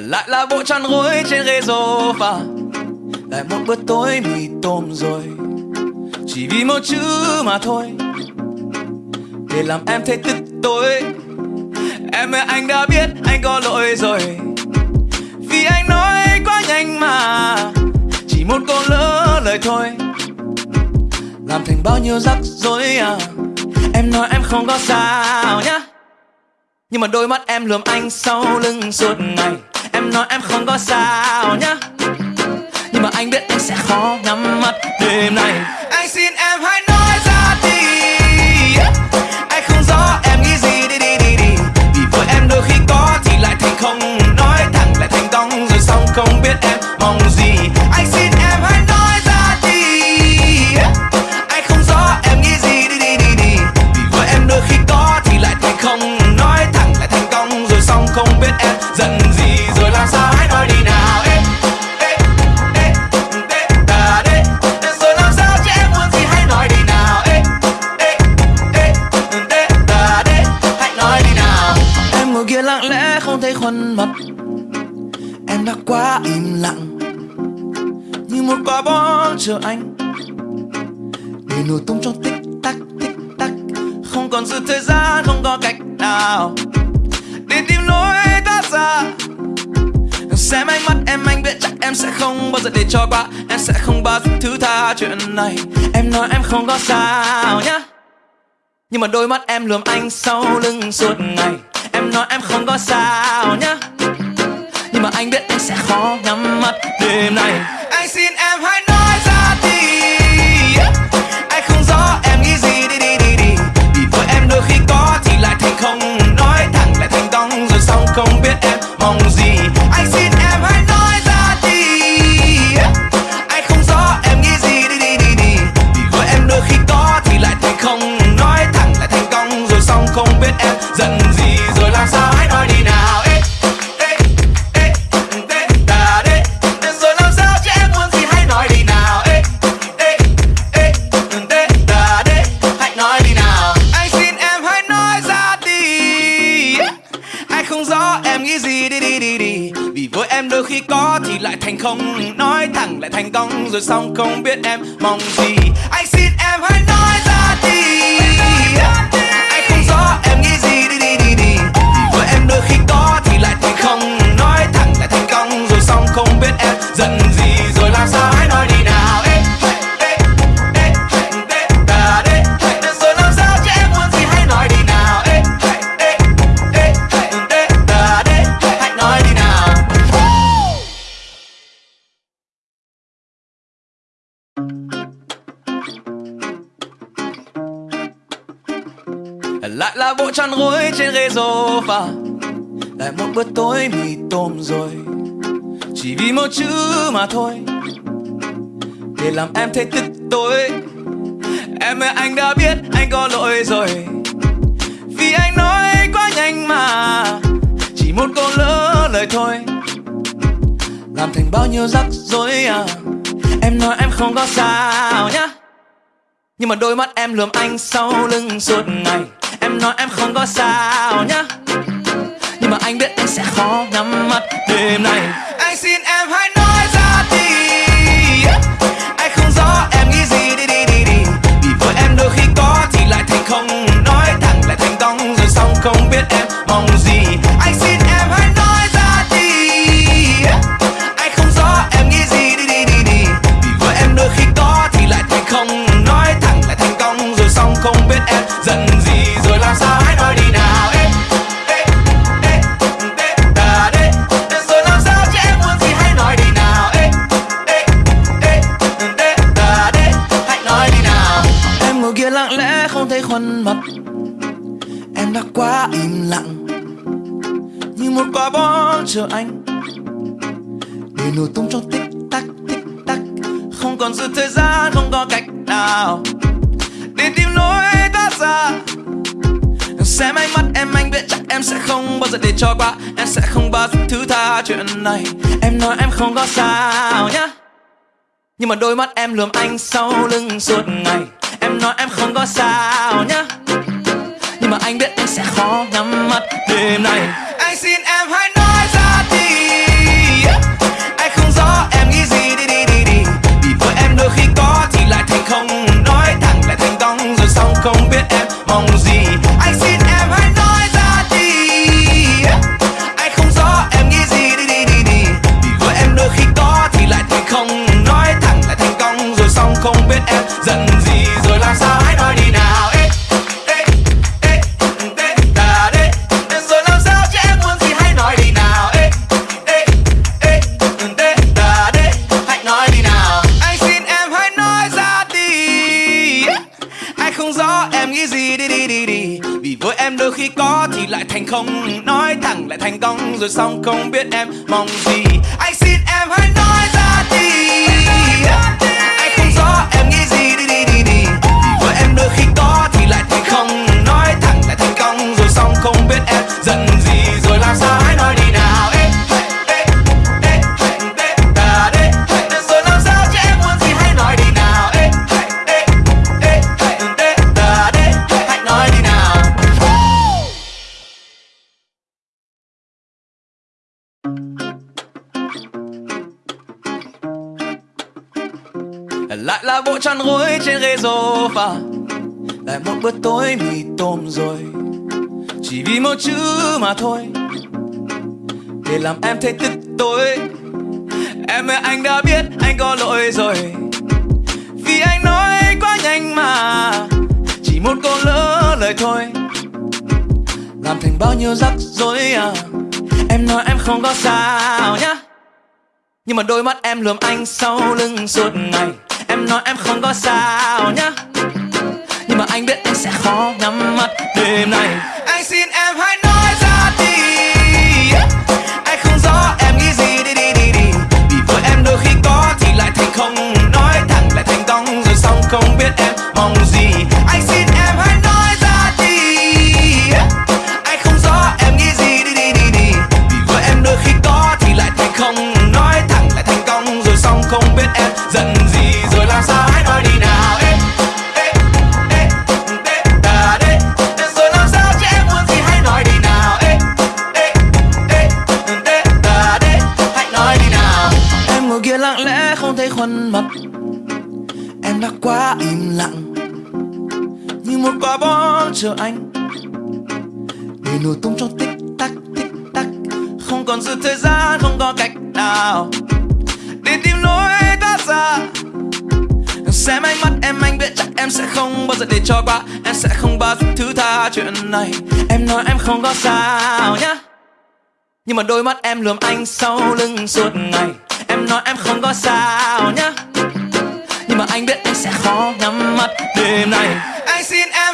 lại là bộ chăn gối trên ghế sofa. Lại một bữa tối mì tôm rồi. Chỉ vì một chữ mà thôi. Để làm em thấy tức tối. Em ơi, anh đã biết anh có lỗi rồi. Vì anh nói quá nhanh mà. Chỉ một câu lỡ lời thôi. Làm thành bao nhiêu rắc rối à. Em nói em không có sao nhá. Nhưng mà đôi mắt em lườm anh sau lưng suốt ngày. Em nói em không có sao nhá. Nhưng mà anh biết anh sẽ khó nhắm mắt đêm nay. Anh xin em hãy chuyện này. Em nói em không có sao nhá. Nhưng mà đôi mắt em lườm anh sau lưng suốt ngày. Em nói em không có sao nhá. Nhưng mà anh biết anh sẽ khó nhắm mắt đêm nay. Rồi xong không biết em mong gì. Lại gối trên ghế sofa. Lại một bữa tối mì tôm rồi. Chỉ vì một chữ mà thôi. Để làm em thấy tức tối. Em ơi, anh đã biết anh có lỗi rồi. Vì anh nói quá nhanh mà. Chỉ một câu lỡ lời thôi. Làm thành bao nhiêu rắc rối à. Em nói em không có sao nhá. Nhưng mà đôi mắt em lườm anh sau lưng suốt ngày. Em nói em không có sao nhá. Nhưng mà anh biết anh sẽ khó nhắm mắt đêm nay. Anh xin em hãy nói ra đi. Anh không rõ em nghĩ gì, đi đi đi đi. Vì với em đôi khi có thì lại thành không. Nói thẳng lại thành cong, rồi xong không biết em mong gì. Anh xin Rồi làm sao hãy nói đi nào? Đê. Làm sao chứ em muốn hãy nói đi nào? Đê. Hãy nói đi nào. Em ngồi kia lặng lẽ không thấy khuôn mặt. Em đã quá im lặng. Như một quả bom chờ anh. Để nổ tung trong tích tắc tích tắc. Không còn giữ thời gian, không có cách nào. Để tìm lối thoát ra. Xem ánh mắt em, anh biết chắc em sẽ không bao giờ để cho qua. Em sẽ không bao giờ thứ tha chuyện này. Em nói em không có sao nhá. Nhưng mà đôi mắt em lườm anh sau lưng suốt ngày. Em nói em không có sao nhá. Nhưng mà anh biết em sẽ khó nhắm mắt đêm này Anh xin em hãy nói ra đi. Anh không rõ em nghĩ gì. Đi đi đi đi. Vì với em đôi khi có thì lại thành không. Nói thẳng lại thành cong. Rồi xong không biết em mong gì. Giận gì Rồi làm sao hãy nói đi nào? Ê, ê, ê, ê, ta đê. Rồi làm sao chứ em muốn gì hãy nói đi nào? Ê, ê, ê, ê, ta đê. Hãy nói đi nào. Anh xin em hãy nói ra đi. Anh không rõ em nghĩ gì? Đi đi đi đi. Vì với em đôi khi có thì lại thành không. Nói thẳng lại thành công rồi xong không biết em mong gì. Anh xin em hãy nói ra đi. Em đôi khi có thì lại thành không. Nói thẳng lại thành công rồi xong không biết em giận gì. Rồi làm sao hãy nói đi nào. Ê, ê, ê, ê, ta đê. Rồi làm sao chứ em muốn gì hãy nói đi nào. Ê, ê, ê, ê, ta đê. Hãy nói đi nào. Lại là bộ chăn gối trên ghế sofa lại một bữa tối mì tôm rồi. Chỉ vì một chữ mà thôi. Để làm em thấy tức tối. Em ơi, anh đã biết anh có lỗi rồi. Vì anh nói quá nhanh mà. Chỉ một câu lỡ lời thôi. Làm thành bao nhiêu rắc rối à. Em nói em không có sao nhá. Nhưng mà đôi mắt em lườm anh sau lưng suốt ngày. Em nói em không có sao nhá khó nhắm mắt đêm này Anh xin em chờ anh? Để nổ tung trong tích tắc tích tắc. Không còn dư thời gian, không có cách nào. Để tìm lối thoát ra. Xem ánh mắt em, anh biết chắc em sẽ không bao giờ để cho qua. Em sẽ không bao giờ thứ tha chuyện này. Em nói em không có sao nhá. Nhưng mà đôi mắt em lườm anh sau lưng suốt ngày. Em nói em không có sao nhá. Nhưng mà anh biết anh sẽ khó nhắm mắt đêm này Anh xin em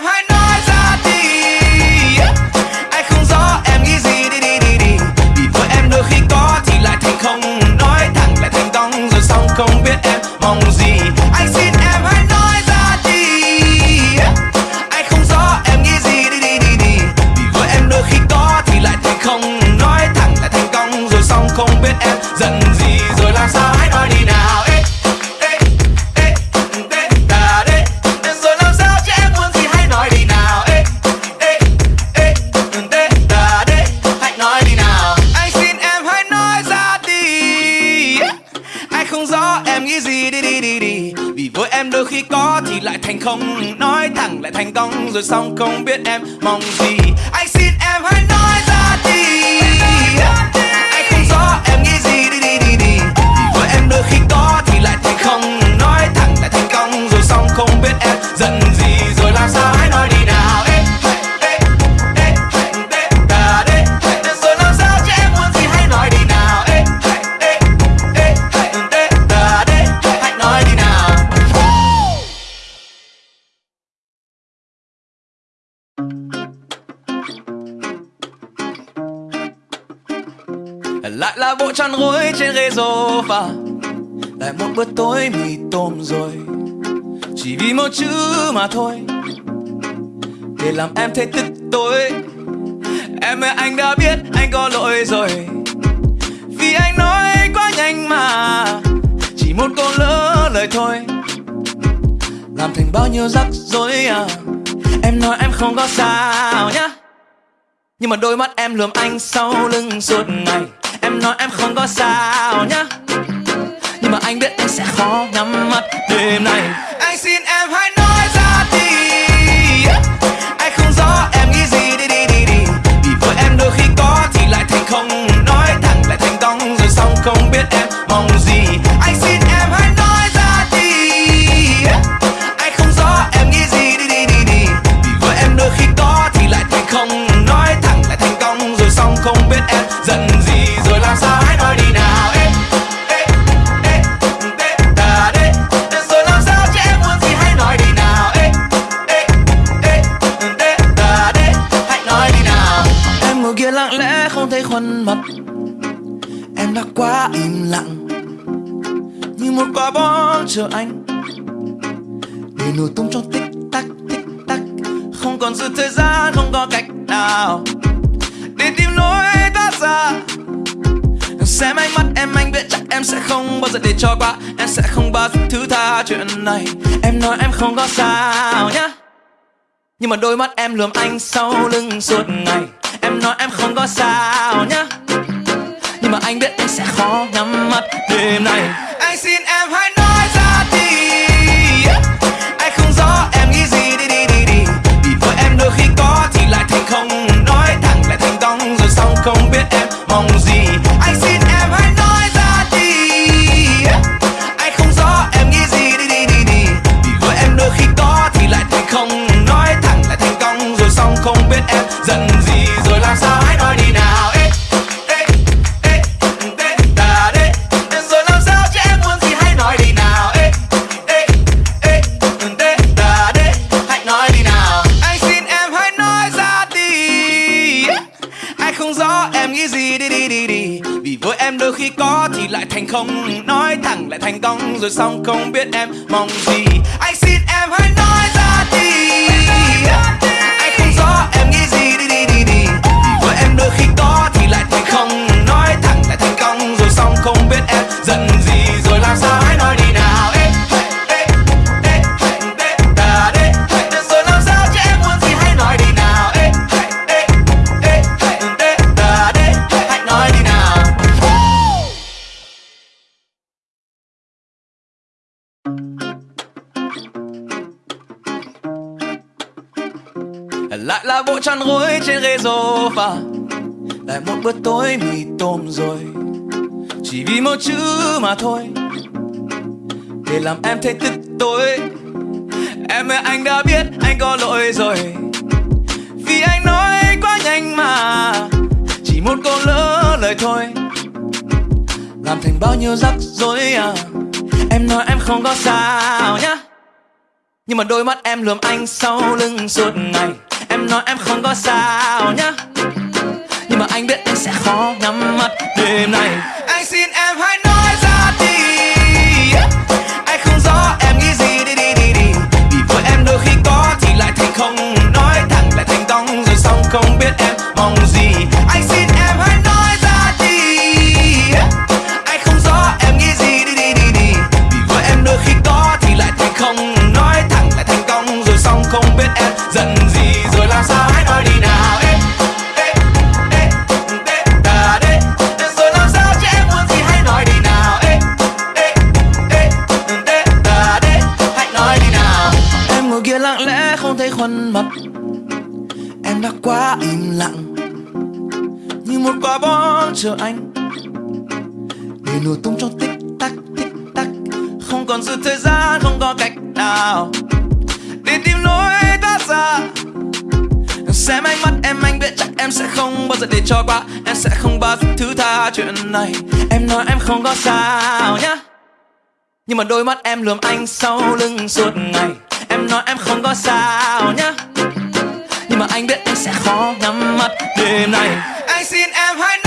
mà thôi. Để làm em thấy tức tối. Em ơi, anh đã biết anh có lỗi rồi. Vì anh nói quá nhanh mà. Chỉ một câu lỡ lời thôi. Làm thành bao nhiêu rắc rối à. Em nói em không có sao nhá. Nhưng mà đôi mắt em lườm anh sau lưng suốt ngày. Em nói em không có sao nhá. Nhưng mà anh biết anh sẽ khó nhắm mắt đêm này Anh xin em hãy nói không nói thẳng lại thành công rồi xong không biết em chờ anh. Để nổ tung trong tích tắc tích tắc. Không còn dư thời gian, không có cách nào. Để tìm lối thoát ra. Xem ánh mắt em, anh biết chắc em sẽ không bao giờ để cho qua. Em sẽ không bao giờ thứ tha chuyện này. Em nói em không có sao nhá. Nhưng mà đôi mắt em lườm anh sau lưng suốt ngày. Em nói em không có sao nhá. Nhưng mà anh biết anh sẽ khó nhắm mắt đêm nay. Anh xin em hãy nói không thành công rồi xong không biết em mong gì. Sofa lại một bữa tối mì tôm rồi. Chỉ vì một chữ mà thôi. Để làm em thấy tức tối. Em ơi, anh đã biết anh có lỗi rồi. Vì anh nói quá nhanh mà. Chỉ một câu lỡ lời thôi. Làm thành bao nhiêu rắc rối à. Em nói em không có sao nhá. Nhưng mà đôi mắt em lườm anh sau lưng suốt ngày. Em nói em không có sao nhá. Nhưng mà anh biết anh sẽ khó nhắm mắt đêm nay. Anh xin em hãy nói ra đi. Anh không rõ em nghĩ gì, đi đi đi đi. Vì với em đôi khi có thì lại thành không Nói, thẳng lại thành công rồi xong không biết em chờ anh? Để nổ tung trong tích tắc tích tắc. Không còn dư thời gian, không có cách nào. Để tìm lối thoát ra. Xem ánh mắt em, anh biết chắc em sẽ không bao giờ để cho qua. Em sẽ không bao giờ thứ tha chuyện này. Em nói em không có sao nhá. Nhưng mà đôi mắt em lườm anh sau lưng suốt ngày. Em nói em không có sao nhá. Nhưng mà anh biết anh sẽ khó nhắm mắt đêm này anh xin em hãy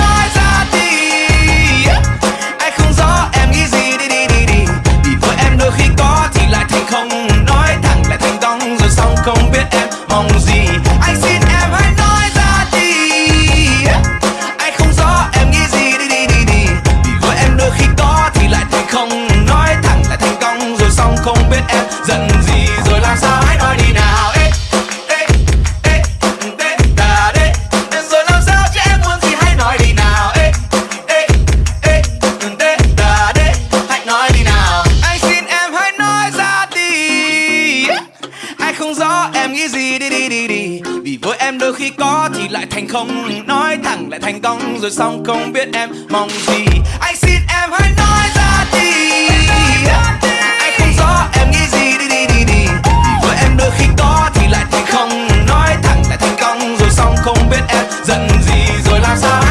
không nói thẳng lại thành công, rồi xong không biết em mong gì. Anh xin em hãy nói ra đi. Anh không rõ em nghĩ gì, đi đi đi đi. Vì với em đôi khi có thì lại thành không nói thẳng lại thành công, rồi xong không biết em giận gì. Rồi làm sao hãy nói không nói thẳng lại thành công, rồi xong không biết em mong gì. Anh xin em hãy nói ra đi. Anh không rõ em nghĩ gì, đi đi đi đi. Vì với em đôi khi có thì lại thành không nói thẳng lại thành công, rồi xong không biết em giận gì, rồi làm sao?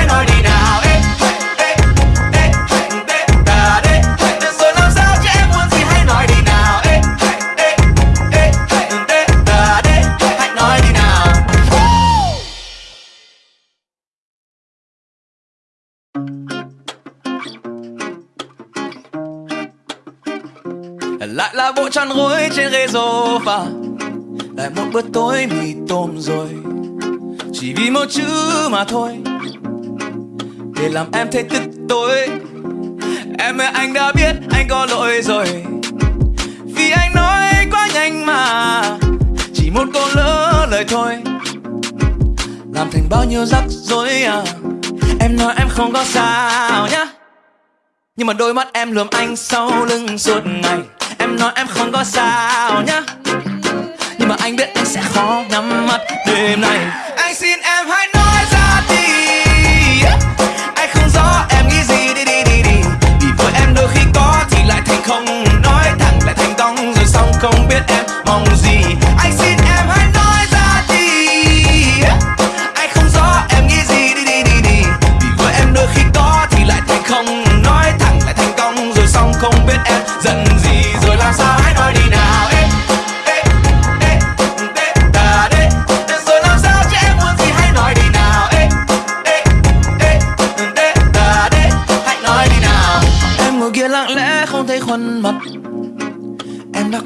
Lại chăn gối trên ghế sofa. Lại một bữa tối mì tôm rồi, chỉ vì một chữ mà thôi. Để làm em thấy tức tối. Em ơi, anh đã biết anh có lỗi rồi. Vì anh nói quá nhanh mà, chỉ một câu lỡ lời thôi. Làm thành bao nhiêu rắc rối à em nói em không có sao nhá. Nhưng mà đôi mắt em lườm anh sau lưng suốt ngày nói em không có sao nhá. Nhưng mà anh biết anh sẽ khó nhắm mắt đêm nay. Anh xin em hãy nói ra đi. Anh không rõ em nghĩ gì, đi đi đi đi. Vì với em đôi khi có thì lại thành không Nói thẳng, lại thành công rồi xong không biết em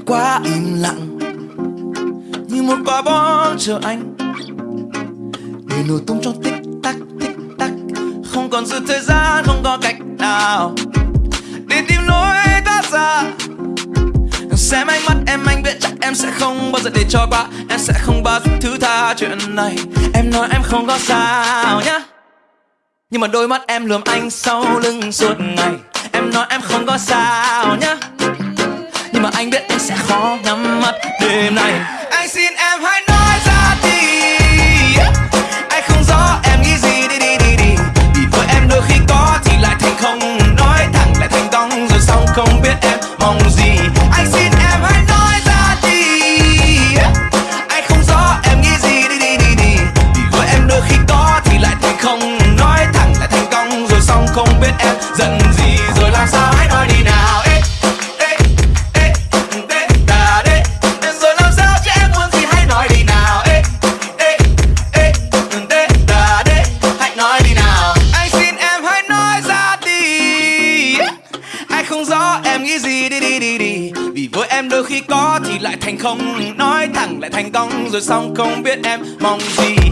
quá im lặng. Như một quả bom chờ anh. Để nổ tung trong tích tắc tích tắc. Không còn dư thời gian, không có cách nào. Để tìm lối thoát ra. Xem ánh mắt em anh biết chắc em sẽ không bao giờ để cho qua. Em sẽ không bao giờ thứ tha chuyện này. Em nói em không có sao nhá. Nhưng mà đôi mắt em lườm anh sau lưng suốt ngày. Em nói em không có sao nhá mà anh biết anh sẽ khó nhắm mắt. Đêm nay Anh xin em hãy không Nói thẳng lại thành công rồi xong không biết em mong gì.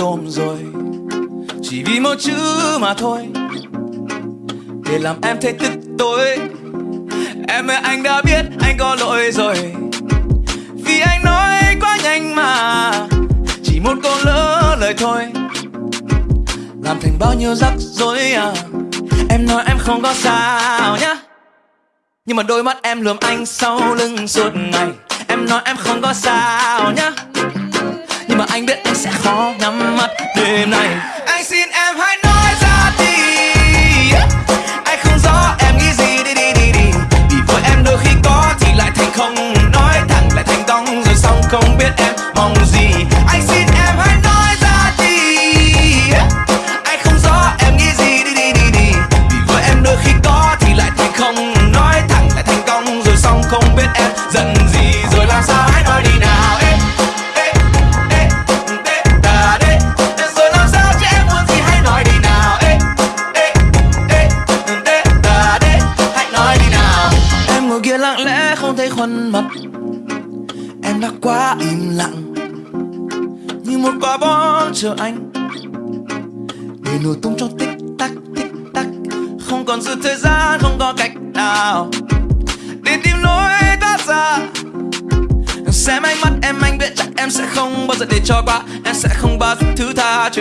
Tôm rồi. Chỉ vì một chữ mà thôi. Để làm em thấy tức tối. Em ơi, anh đã biết anh có lỗi rồi. Vì anh nói quá nhanh mà. Chỉ một câu lỡ lời thôi. Làm thành bao nhiêu rắc rối à. Em nói em không có sao nhá. Nhưng mà đôi mắt em lườm anh sau lưng suốt ngày. Em nói em không có sao nhá mà anh biết anh sẽ khó nhắm mắt đêm nay. Anh xin em hãy nói ra đi. Anh không rõ em nghĩ gì, đi đi đi đi. Vì với em đôi khi có thì lại thành không. Nói thẳng lại thành công rồi xong không biết em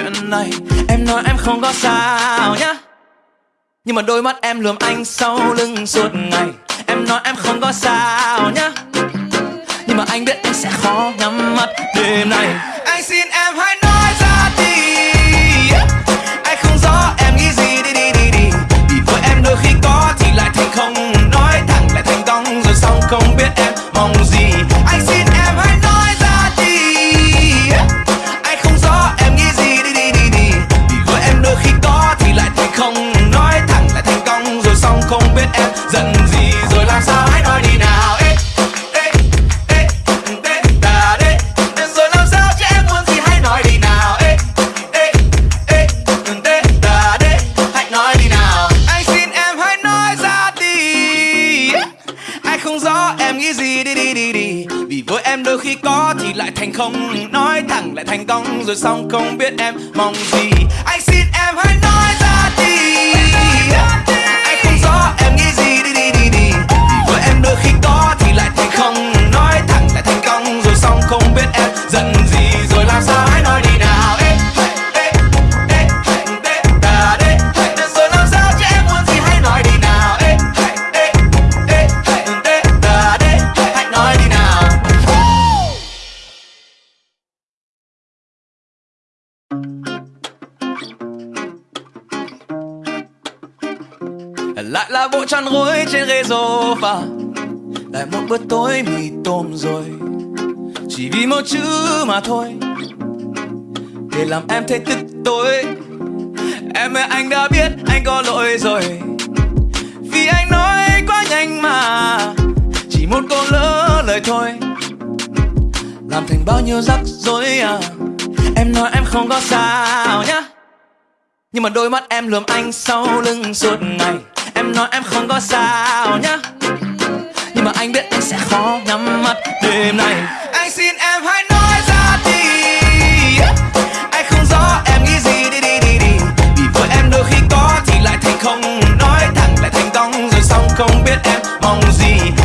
chuyện này. Em nói em không có sao nhá. Nhưng mà đôi mắt em lườm anh sau lưng suốt ngày. Em nói em không có sao nhá. Nhưng mà anh biết anh sẽ khó nhắm mắt đêm này. Anh xin em rồi xong không biết em mong gì. Chăn gối trên ghế sofa. Lại một bữa tối mì tôm rồi, chỉ vì một chữ mà thôi. Để làm em thấy tức tối, em ơi, anh đã biết anh có lỗi rồi. Vì anh nói quá nhanh mà, chỉ một câu lỡ lời thôi. Làm thành bao nhiêu rắc rối à em nói em không có sao nhá. Nhưng mà đôi mắt em lườm anh sau lưng suốt ngày. Em nói em không có sao nhá. Nhưng mà anh biết anh sẽ khó nhắm mắt đêm nay. Anh xin em hãy nói ra đi. Anh không rõ em nghĩ gì. Đi đi đi đi. Vì với em đôi khi có thì lại thành không Nói thẳng, lại thành công rồi xong không biết em mong gì.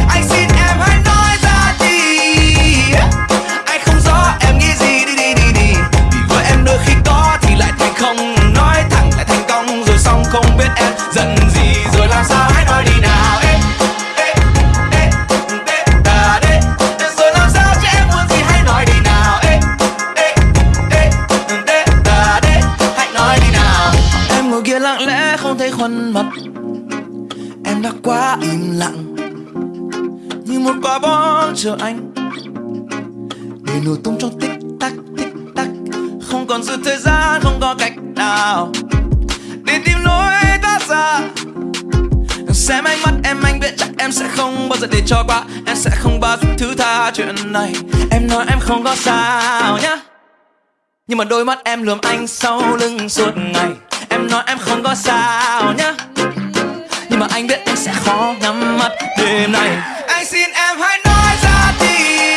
Chuyện này. Em nói em không có sao nhá. Nhưng mà đôi mắt em lườm anh sau lưng suốt ngày. Em nói em không có sao nhá. Nhưng mà anh biết anh sẽ khó nhắm mắt đêm nay. Anh xin em hãy nói ra đi.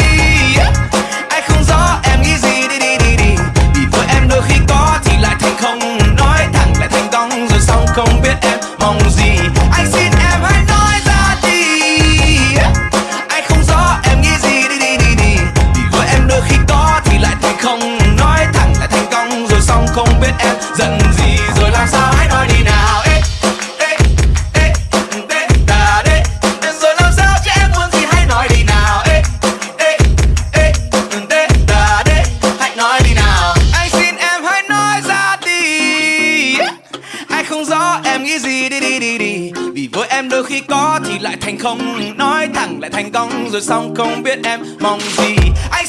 Anh không rõ em nghĩ gì. Đi đi đi đi. Vì với em đôi khi có thì lại thành không. Nói thẳng lại thành công rồi xong không biết em mong gì. Không Nói thẳng lại thành công rồi xong không biết em mong gì. Anh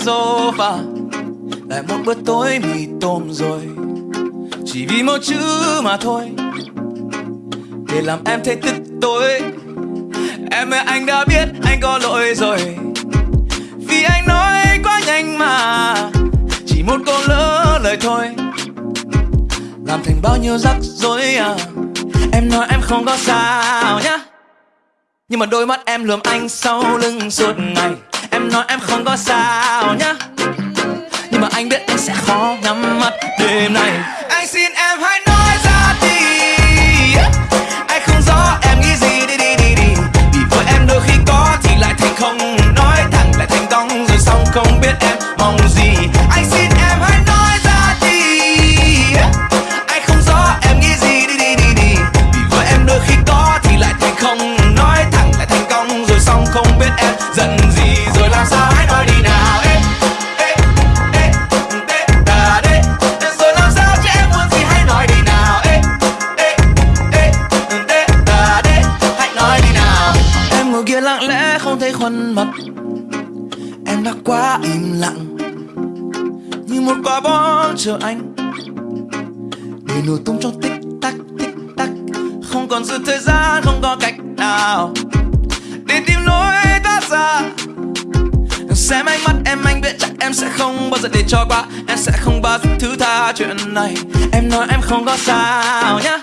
sofa. Lại một bữa tối mì tôm rồi. Chỉ vì một chữ mà thôi. Để làm em thấy tức tối. Em ơi, anh đã biết anh có lỗi rồi. Vì anh nói quá nhanh mà. Chỉ một câu lỡ lời thôi. Làm thành bao nhiêu rắc rối à. Em nói em không có sao nhá. Nhưng mà đôi mắt em lườm anh sau lưng suốt ngày. Em nói em không có sao nhá. Nhưng mà anh biết anh sẽ khó nhắm mắt đêm nay. Anh xin em hãy này Em nói em không có sao nhá.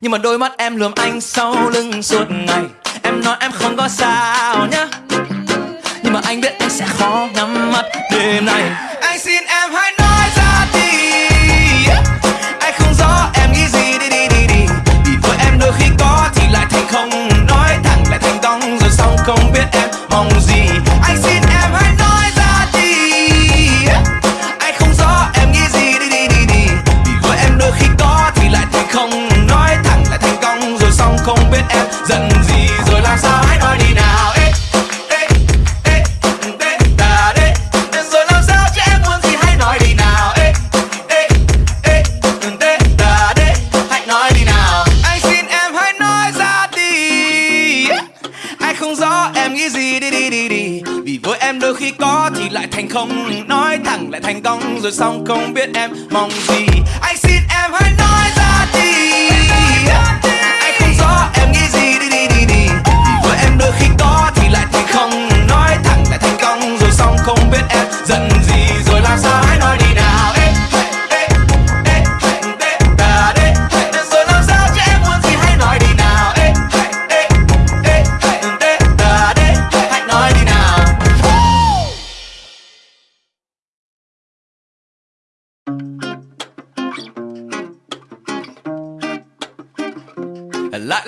Nhưng mà đôi mắt em lườm anh sau lưng suốt ngày. Em nói em không có sao nhá. Nhưng mà anh biết em sẽ khó nhắm mắt đêm này rồi xong không biết em mong gì. Anh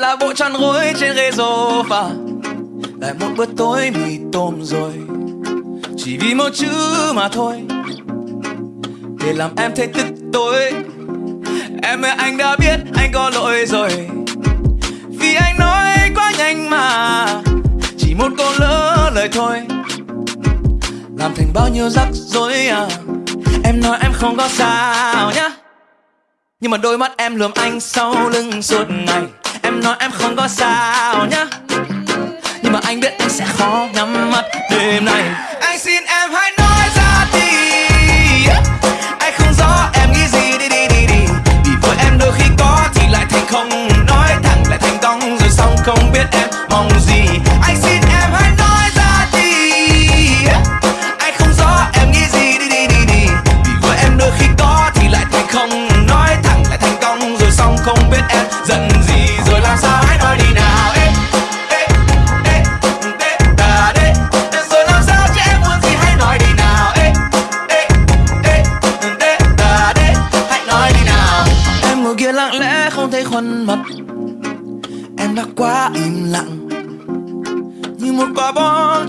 là bộ tròn gối trên ghế sofa. Lại một bữa tối mì tôm rồi, chỉ vì một chữ mà thôi. Để làm em thấy tức tối. Em ơi, anh đã biết anh có lỗi rồi. Vì anh nói quá nhanh mà, chỉ một câu lỡ lời thôi. Làm thành bao nhiêu rắc rối à em nói em không có sao nhá. Nhưng mà đôi mắt em lườm anh sau lưng suốt ngày. Em nói em không có sao nhá. Nhưng mà anh biết anh sẽ khó nhắm mắt đêm nay. Anh xin em hãy nói ra đi. Anh không rõ em nghĩ gì, đi đi đi đi. Vì với em đôi khi có thì lại thành không Nói thẳng, lại thành công rồi xong không biết em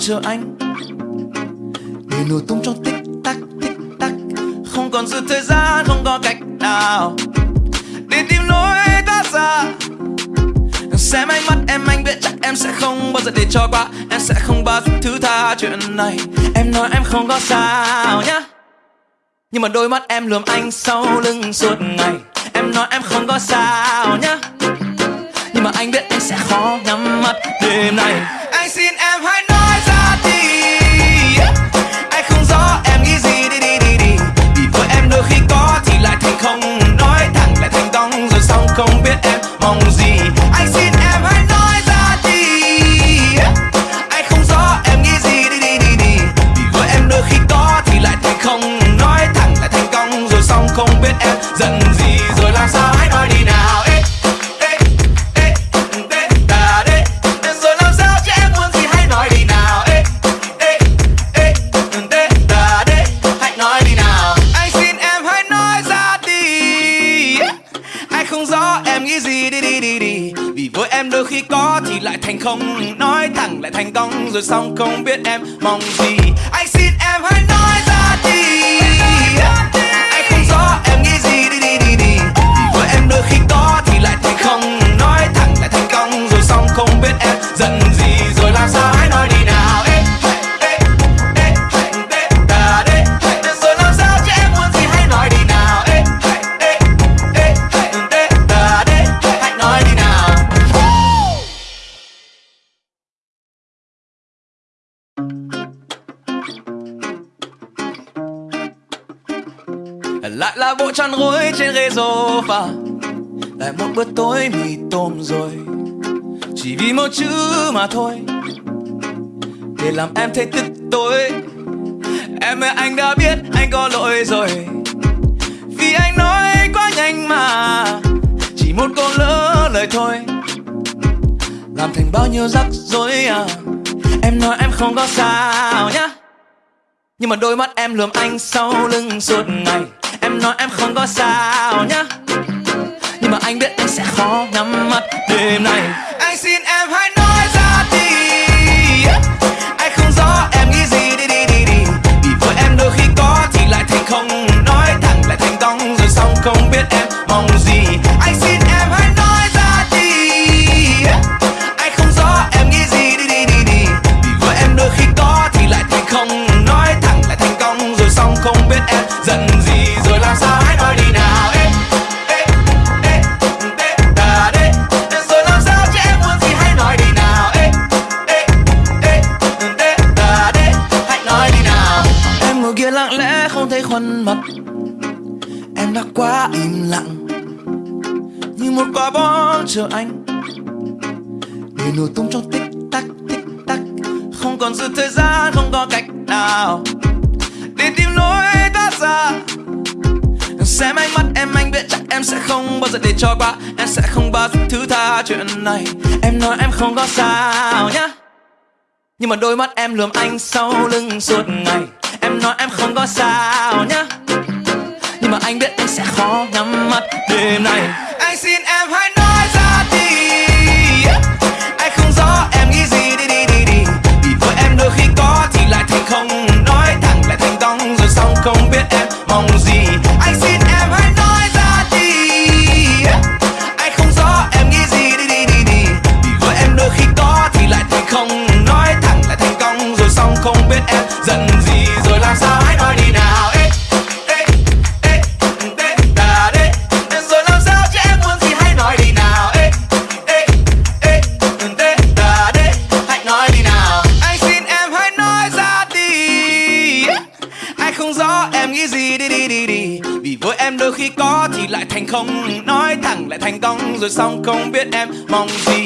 chờ anh. Người nổ tung trong tích tắc tích tắc. Không còn dư thời gian, không có cách nào. Để tìm lối thoát ra. Xem ánh mắt em, anh biết chắc em sẽ không bao giờ để cho qua. Em sẽ không bao giờ thứ tha chuyện này. Em nói em không có sao nhá. Nhưng mà đôi mắt em lườm anh sau lưng suốt ngày. Em nói em không có sao nhá. Nhưng mà anh biết em sẽ khó nhắm mắt đêm này Anh xin em lại thành công rồi xong không biết em mong gì. Chăn gối trên ghế sofa. Lại một bữa tối mì tôm rồi, chỉ vì một chữ mà thôi. Để làm em thấy tức tối. Em ơi, anh đã biết anh có lỗi rồi. Vì anh nói quá nhanh mà, chỉ một câu lỡ lời thôi. Làm thành bao nhiêu rắc rối à em nói em không có sao nhá. Nhưng mà đôi mắt em lườm anh sau lưng suốt ngày. Em nói em không có sao nhá. Nhưng mà anh biết anh sẽ khó nhắm mắt đêm nay. Anh xin em hãy nói ra đi. Anh không rõ em nghĩ gì, đi đi đi đi. Vì với em đôi khi có thì lại thành không. Nói thẳng lại thành công rồi xong không biết em mong gì. Chờ anh? Để nổ tung trong tích tắc tích tắc. Không còn dư thời gian, không có cách nào. Để tìm lối thoát ra. Xem ánh mắt em, anh biết chắc em sẽ không bao giờ để cho qua. Em sẽ không bao giờ thứ tha chuyện này. Em nói em không có sao nhá. Nhưng mà đôi mắt em lườm anh sau lưng suốt ngày. Em nói em không có sao nhá. Nhưng mà anh biết anh sẽ khó nhắm mắt đêm này Anh xin em hãy 11 không Nói thẳng lại thành công rồi xong không biết em mong gì.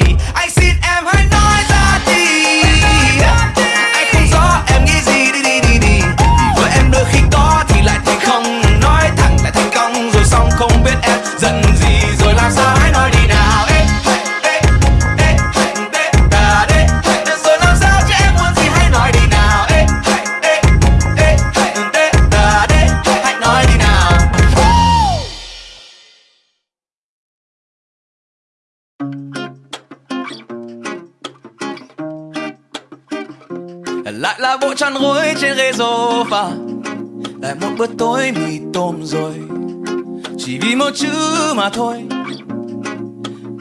Chỉ chữ mà thôi.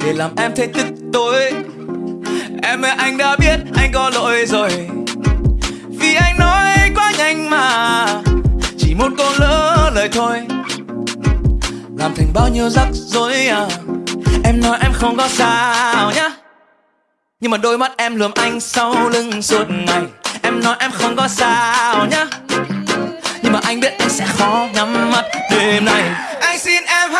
Để làm em thấy tức tối. Em ơi, anh đã biết anh có lỗi rồi. Vì anh nói quá nhanh mà. Chỉ một câu lỡ lời thôi. Làm thành bao nhiêu rắc rối à. Em nói em không có sao nhá. Nhưng mà đôi mắt em lườm anh sau lưng suốt ngày. Em nói em không có sao nhá. Nhưng mà anh biết anh sẽ khó nhắm mắt đêm nay. Anh xin em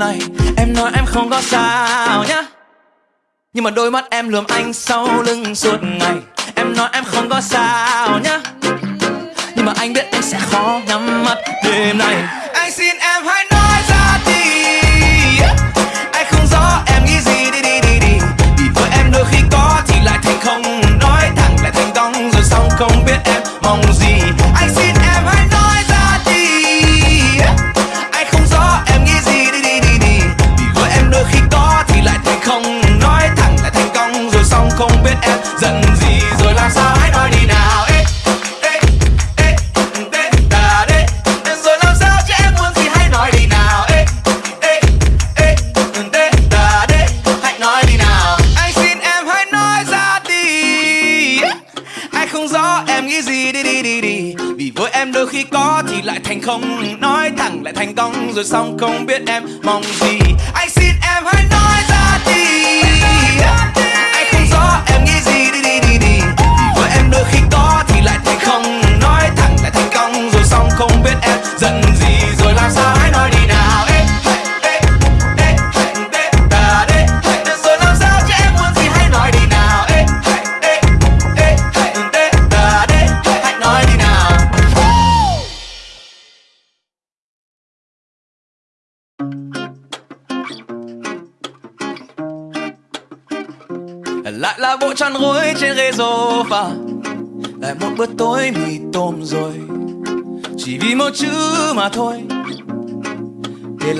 này Em nói em không có sao nhá. Nhưng mà đôi mắt em lườm anh sau lưng suốt ngày. Em nói em không có sao nhá. Nhưng mà anh biết anh sẽ khó nhắm mắt đêm này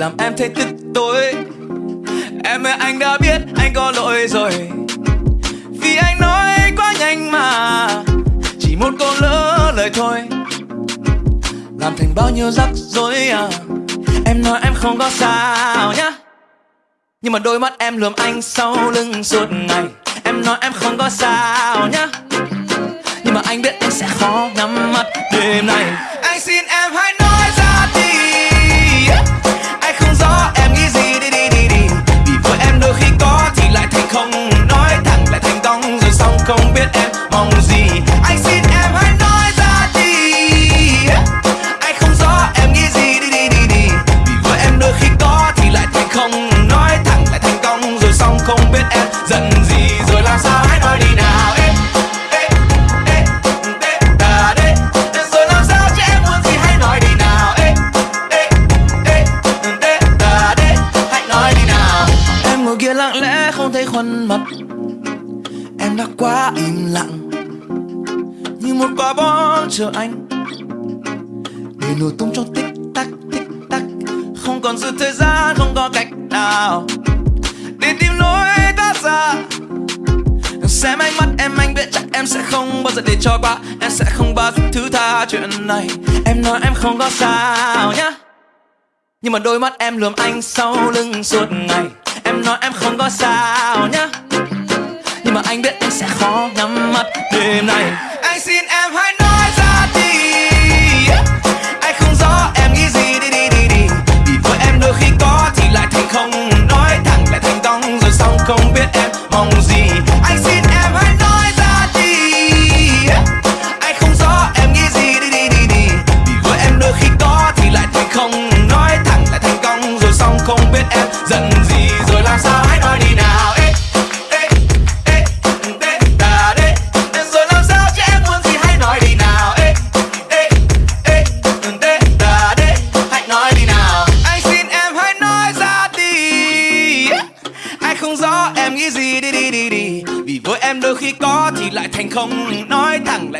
làm em thấy tức tối. Em ơi, anh đã biết anh có lỗi rồi. Vì anh nói quá nhanh mà. Chỉ một câu lỡ lời thôi. Làm thành bao nhiêu rắc rối à. Em nói em không có sao nhá. Nhưng mà đôi mắt em lườm anh sau lưng suốt ngày. Em nói em không có sao nhá. Nhưng mà anh biết anh sẽ khó nhắm mắt đêm nay. Anh xin em chờ anh. Để nổ tung trong tích tắc tích tắc. Không còn dư thời gian, không có cách nào. Để tìm lối thoát ra. Xem ánh mắt em, anh biết chắc em sẽ không bao giờ để cho qua. Em sẽ không bao giờ thứ tha chuyện này. Em nói em không có sao nhá. Nhưng mà đôi mắt em lườm anh sau lưng suốt ngày. Em nói em không có sao nhá. Nhưng mà anh biết anh sẽ khó nhắm mắt đêm này Anh xin em hãy không Nói thẳng là thành công, rồi xong không biết em mong gì. Anh sẽ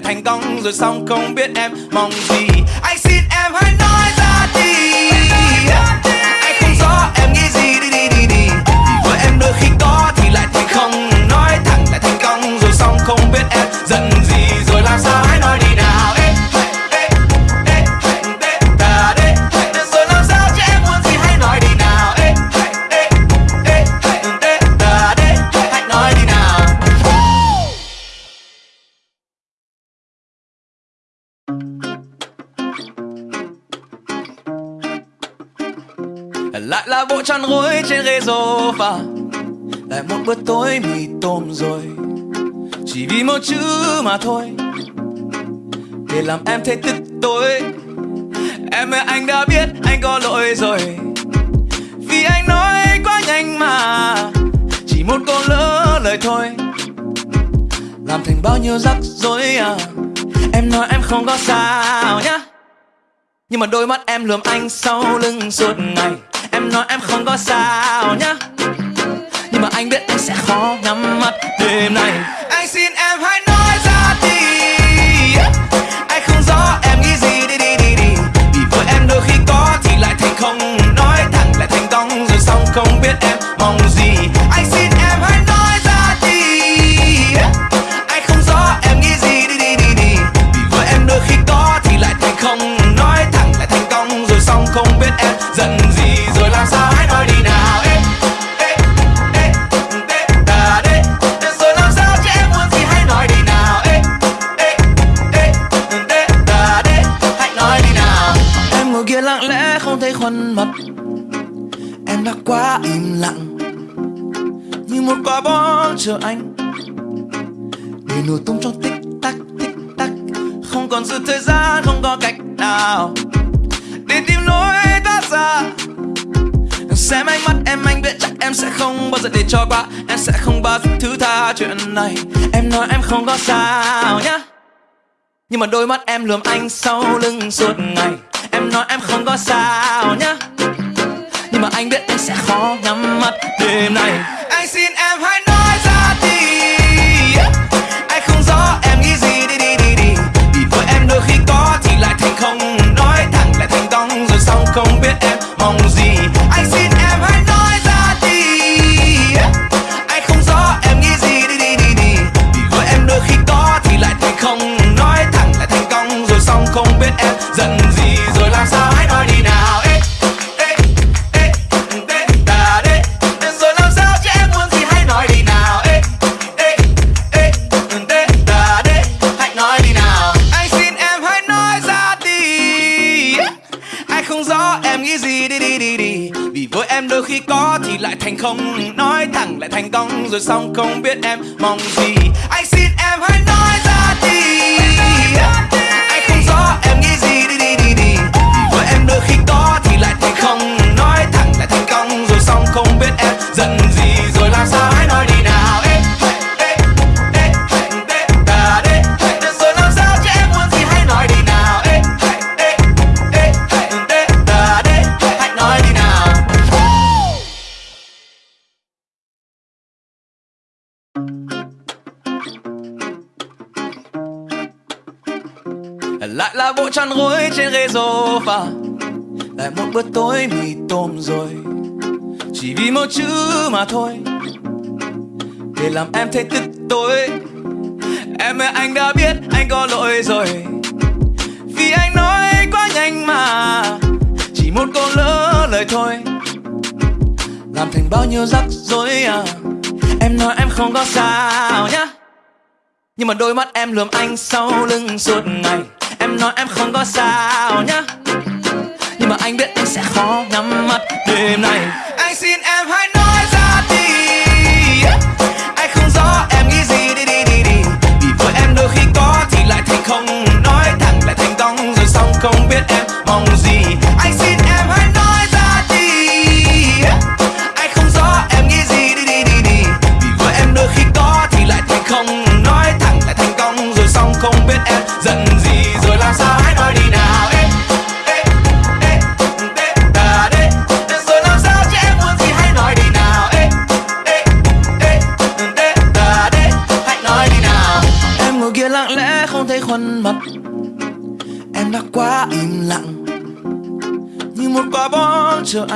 lại thành công rồi xong không biết em mong gì. Sofa lại một bữa tối mì tôm rồi. Chỉ vì một chữ mà thôi. Để làm em thấy tức tối. Em ơi, anh đã biết anh có lỗi rồi. Vì anh nói quá nhanh mà. Chỉ một câu lỡ lời thôi. Làm thành bao nhiêu rắc rối à. Em nói em không có sao nhá. Nhưng mà đôi mắt em lườm anh sau lưng suốt ngày. Em nói em không có sao nhá mà anh biết anh sẽ khó nhắm mắt đêm nay. Anh xin em hãy như một quả bom chờ anh. Để nổ tung trong tích tắc tích tắc. Không còn dư thời gian, không có cách nào. Để tìm lối thoát ra. Xem ánh mắt em anh biết chắc em sẽ không bao giờ để cho qua. Em sẽ không bao giờ thứ tha chuyện này. Em nói em không có sao nhá. Nhưng mà đôi mắt em lườm anh sau lưng suốt ngày. Em nói em không có sao nhá. Nhưng mà anh biết anh sẽ khó nhắm mắt đêm này anh xin em hãy nói ra đi. Anh không rõ em nghĩ gì. Đi đi đi đi. Vì với em đôi khi có thì lại thành không. Nói thẳng lại thành công, rồi xong không biết em mong gì. Không Nói thẳng lại thành công, rồi xong không biết em mong gì. Anh xin em hãy nói ra đi. Anh không rõ em nghĩ gì, đi đi đi đi. Với em đôi khi có thì lại thành không Nói thẳng lại thành công, rồi xong không biết em giận gì. Ghế sofa lại một bữa tối mì tôm rồi. Chỉ vì một chữ mà thôi. Để làm em thấy tức tối. Em ơi, anh đã biết anh có lỗi rồi. Vì anh nói quá nhanh mà. Chỉ một câu lỡ lời thôi. Làm thành bao nhiêu rắc rối à. Em nói em không có sao nhá. Nhưng mà đôi mắt em lườm anh sau lưng suốt ngày. Em nói em không có sao nhá. Nhưng mà anh biết anh sẽ khó nhắm mắt đêm này Anh xin em hãy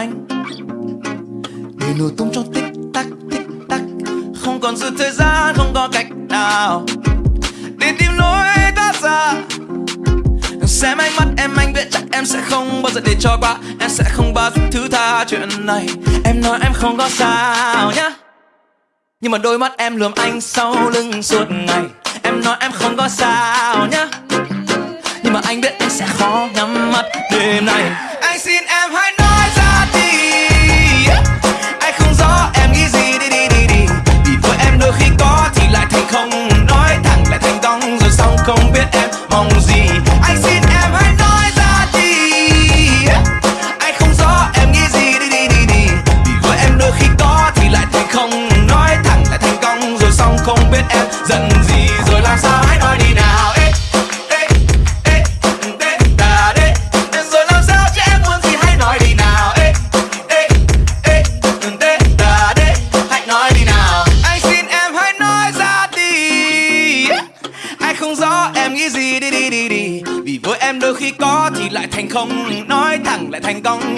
anh. Để nổ tung trong tích tắc tích tắc. Không còn dư thời gian, không có cách nào. Để tìm lối thoát ra. Xem ánh mắt em, anh biết chắc em sẽ không bao giờ để cho qua. Em sẽ không bao giờ thứ tha chuyện này. Em nói em không có sao nhá. Nhưng mà đôi mắt em lườm anh sau lưng suốt ngày. Em nói em không có sao nhá. Nhưng mà anh biết anh sẽ khó nhắm mắt đêm này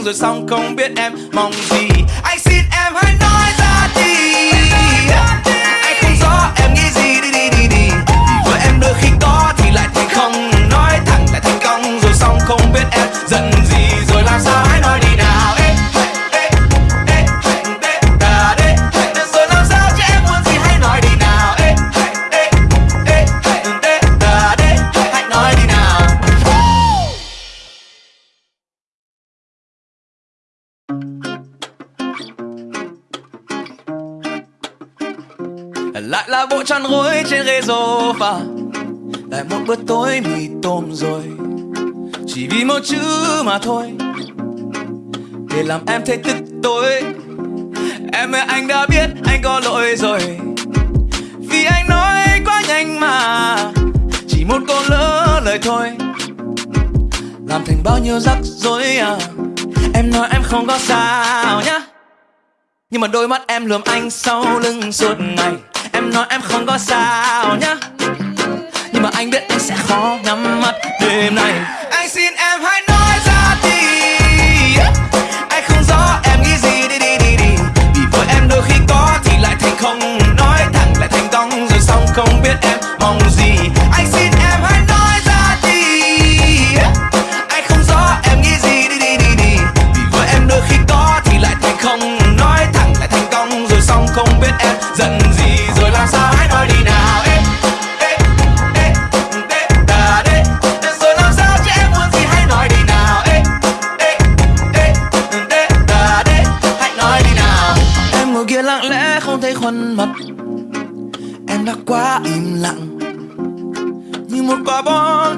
rồi xong không biết em mong gì. Và lại một bữa tối mì tôm rồi. Chỉ vì một chữ mà thôi. Để làm em thấy tức tối. Em ơi, anh đã biết anh có lỗi rồi. Vì anh nói quá nhanh mà. Chỉ một câu lỡ lời thôi. Làm thành bao nhiêu rắc rối à. Em nói em không có sao nhá. Nhưng mà đôi mắt em lườm anh sau lưng suốt ngày. Em nói em không có sao nhá mà anh biết anh sẽ khó nhắm mắt đêm nay, Anh xin em hãy nói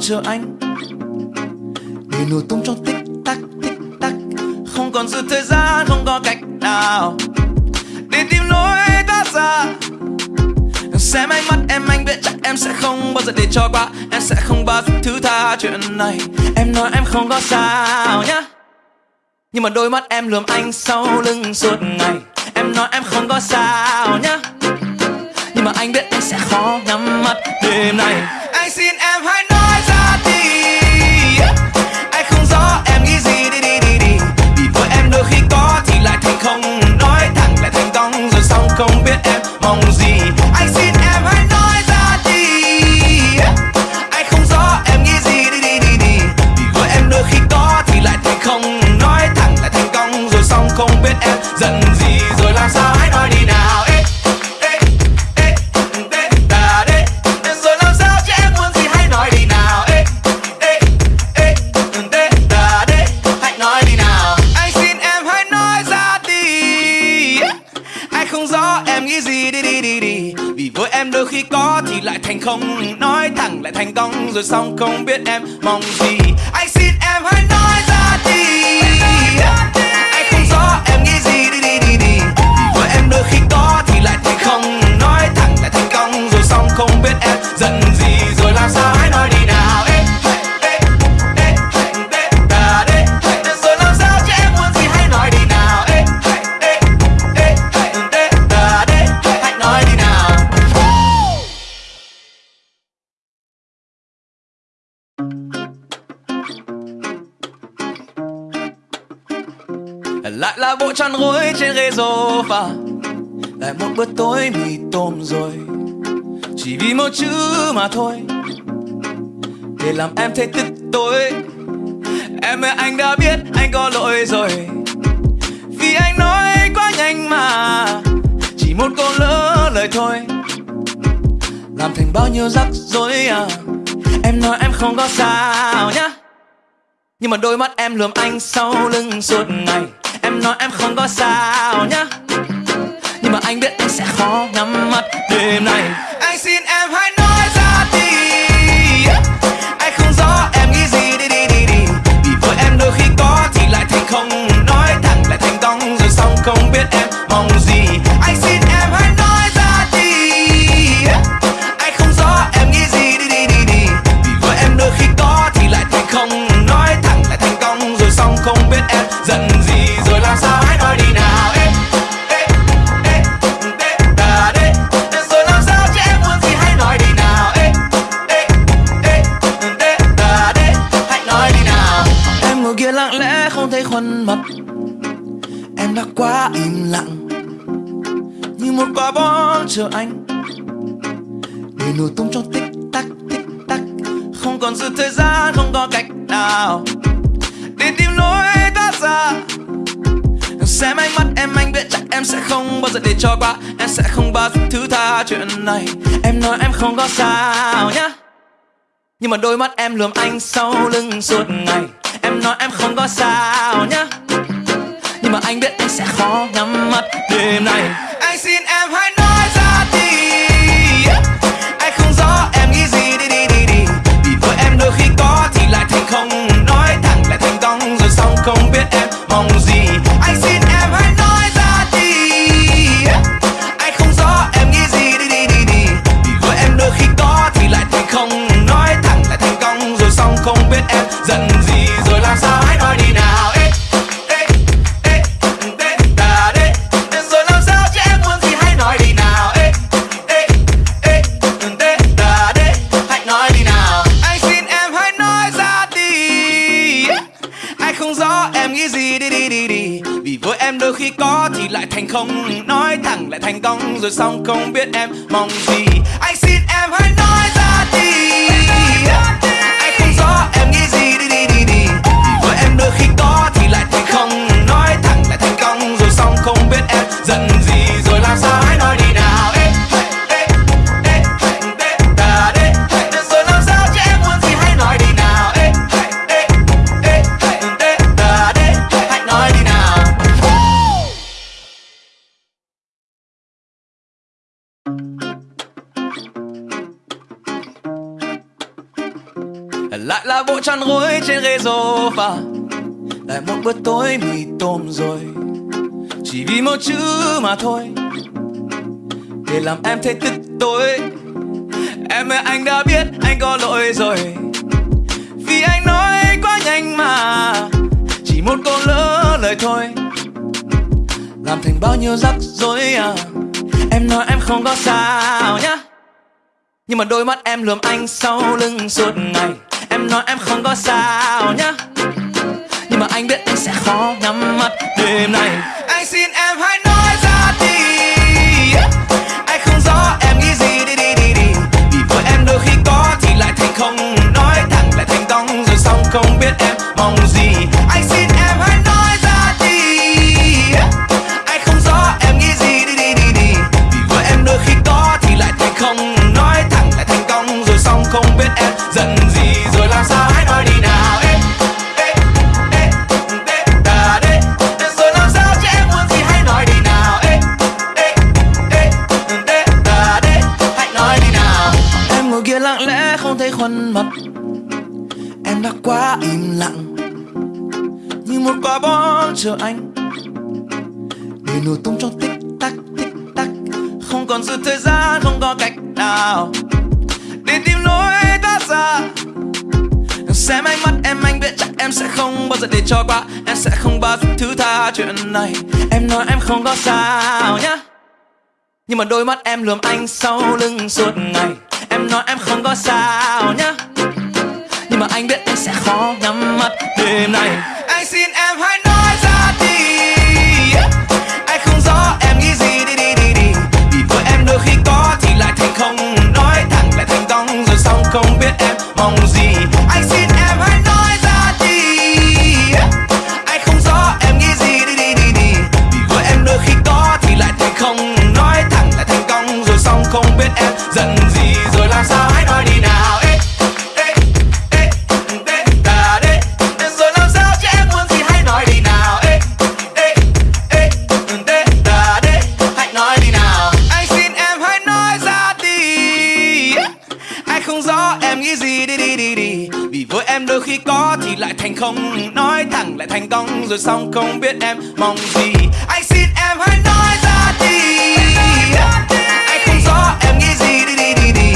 chờ anh. Để nổ tung trong tích tắc tích tắc. Không còn dư thời gian, không có cách nào. Để tìm lối thoát ra. Xem ánh mắt em, anh biết chắc em sẽ không bao giờ để cho qua. Em sẽ không bao giờ thứ tha chuyện này. Em nói em không có sao nhá. Nhưng mà đôi mắt em lườm anh sau lưng suốt ngày. Em nói em không có sao nhá. Nhưng mà anh biết anh sẽ khó nhắm mắt đêm này Anh xin em không Nói thẳng lại thành công, rồi xong không biết em mong gì. Anh xin em hãy nói ra đi. Anh không rõ em nghĩ gì, đi đi đi đi. Vì với em đôi khi có thì lại thì không chăn gối trên ghế sofa. Lại một bữa tối mì tôm rồi, chỉ vì một chữ mà thôi. Để làm em thấy tức tối. Em ơi, anh đã biết anh có lỗi rồi. Vì anh nói quá nhanh mà, chỉ một câu lỡ lời thôi. Làm thành bao nhiêu rắc rối à em nói em không có sao nhá. Nhưng mà đôi mắt em lườm anh sau lưng suốt ngày. Em nói em không có sao nhá. Nhưng mà anh biết anh sẽ khó nhắm mắt đêm này Anh xin em hãy cho qua Em sẽ không bao giờ thứ tha chuyện này. Em nói em không có sao nhá. Nhưng mà đôi mắt em lườm anh sau lưng suốt ngày. Em nói em không có sao nhá. Nhưng mà anh biết anh sẽ khó nhắm mắt đêm này Anh xin em hãy không nói thẳng lại thành công rồi xong không biết em mong gì. Lại là bộ chăn gối trên ghế sofa. Lại một bữa tối mì tôm rồi. Chỉ vì một chữ mà thôi. Để làm em thấy tức tối. Em ơi, anh đã biết anh có lỗi rồi. Vì anh nói quá nhanh mà. Chỉ một câu lỡ lời thôi. Làm thành bao nhiêu rắc rối à. Em nói em không có sao nhá. Nhưng mà đôi mắt em lườm anh sau lưng suốt ngày. Em nói em không có sao nhá. Nhưng mà anh biết anh sẽ khó nhắm mắt đêm nay. Anh xin em hãy nói ra đi. Anh không rõ em nghĩ gì, đi đi đi đi. Vì với em đôi khi có thì lại thành không Nói thẳng, lại thành công rồi xong không biết em chờ anh? Để nổ tung trong tích tắc tích tắc. Không còn sự thời gian, không có cách nào. Để tìm lối thoát ra. Xem ánh mắt em, anh biết chắc em sẽ không bao giờ để cho qua. Em sẽ không bao giờ thứ tha chuyện này. Em nói em không có sao nhá. Nhưng mà đôi mắt em lườm anh sau lưng suốt ngày. Em nói em không có sao nhá. Nhưng mà anh biết anh sẽ khó nhắm mắt đêm này Anh xin em thành công rồi xong không biết em mong gì. Anh xin em hãy nói ra đi. Anh không rõ em nghĩ gì, đi đi đi đi.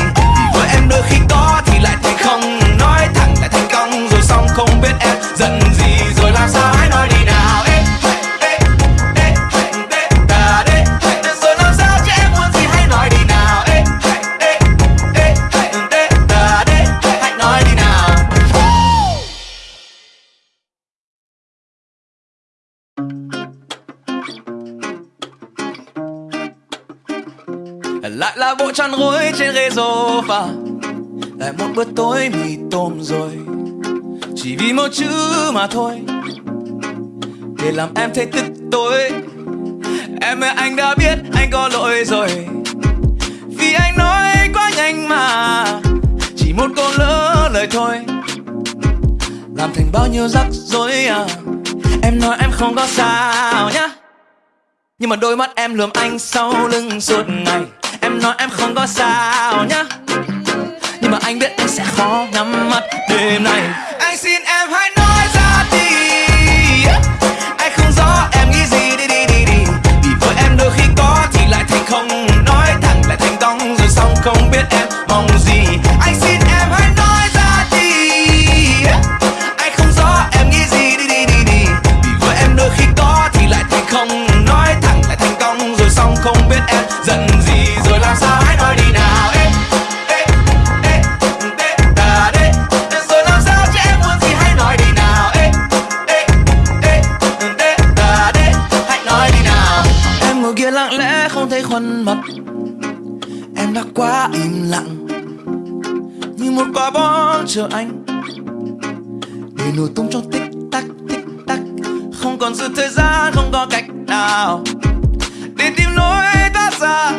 Với em đôi khi có thì lại thành không. Nói thẳng lại thành công rồi xong không biết em giận gì. Rồi làm sao hãy nói đi nào? Lại là bộ chăn gối trên ghế sofa. Lại một bữa tối mì tôm rồi. Chỉ vì một chữ mà thôi. Để làm em thấy tức tối. Em ơi, anh đã biết anh có lỗi rồi. Vì anh nói quá nhanh mà. Chỉ một câu lỡ lời thôi. Làm thành bao nhiêu rắc rối à. Em nói em không có sao nhá. Nhưng mà đôi mắt em lườm anh sau lưng suốt ngày. Em nói em không có sao nhá. Nhưng mà anh biết anh sẽ khó nhắm mắt đêm nay. Anh xin em hãy nói ra đi. Anh không rõ em nghĩ gì. Đi đi đi đi. Vì với em đôi khi có thì lại thành không chờ anh? Để nổ tung trong tích tắc tích tắc. Không còn sự thời gian, không có cách nào. Để tìm lối thoát ra.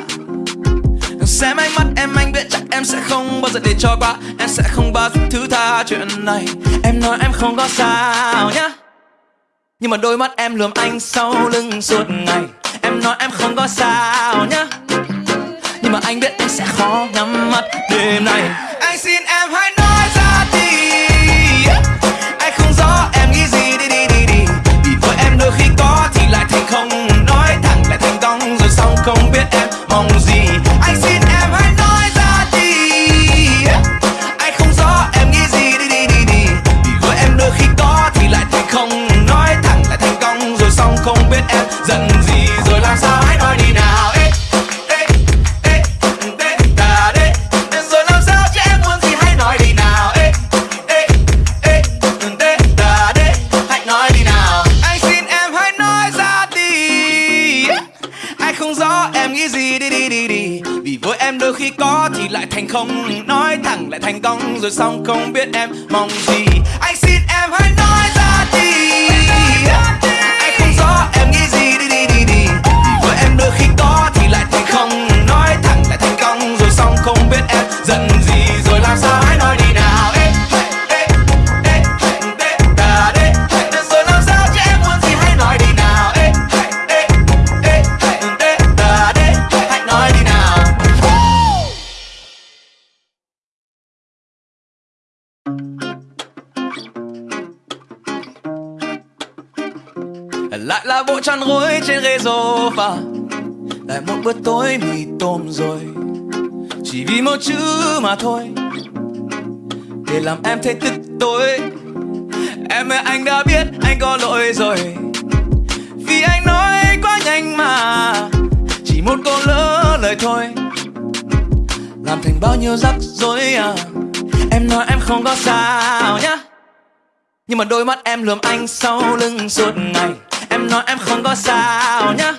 Xem ánh mắt em, anh biết chắc em sẽ không bao giờ để cho qua. Em sẽ không bao giờ thứ tha chuyện này. Em nói em không có sao nhá. Nhưng mà đôi mắt em lườm anh sau lưng suốt ngày. Em nói em không có sao nhá. Nhưng mà anh biết anh sẽ khó nhắm mắt đêm này Anh xin em hãy nói không không rõ em nghĩ gì, đi đi đi đi. Vì với em đôi khi có thì lại thành không. Nói thẳng lại thành công, rồi xong không biết em mong gì. Anh xin em hãy nói ra đi. Anh không rõ em nghĩ gì, đi đi đi đi. Vì với em đôi khi có thì lại thành không. Nói thẳng lại thành công, rồi xong không biết em giận gì. Rồi làm sao? Chăn gối trên ghế sofa. Lại một bữa tối mì tôm rồi, chỉ vì một chữ mà thôi. Để làm em thấy tức tối. Em ơi, anh đã biết anh có lỗi rồi. Vì anh nói quá nhanh mà, chỉ một câu lỡ lời thôi. Làm thành bao nhiêu rắc rối à em nói em không có sao nhá. Nhưng mà đôi mắt em lườm anh sau lưng suốt ngày. Em nói em không có sao nhá.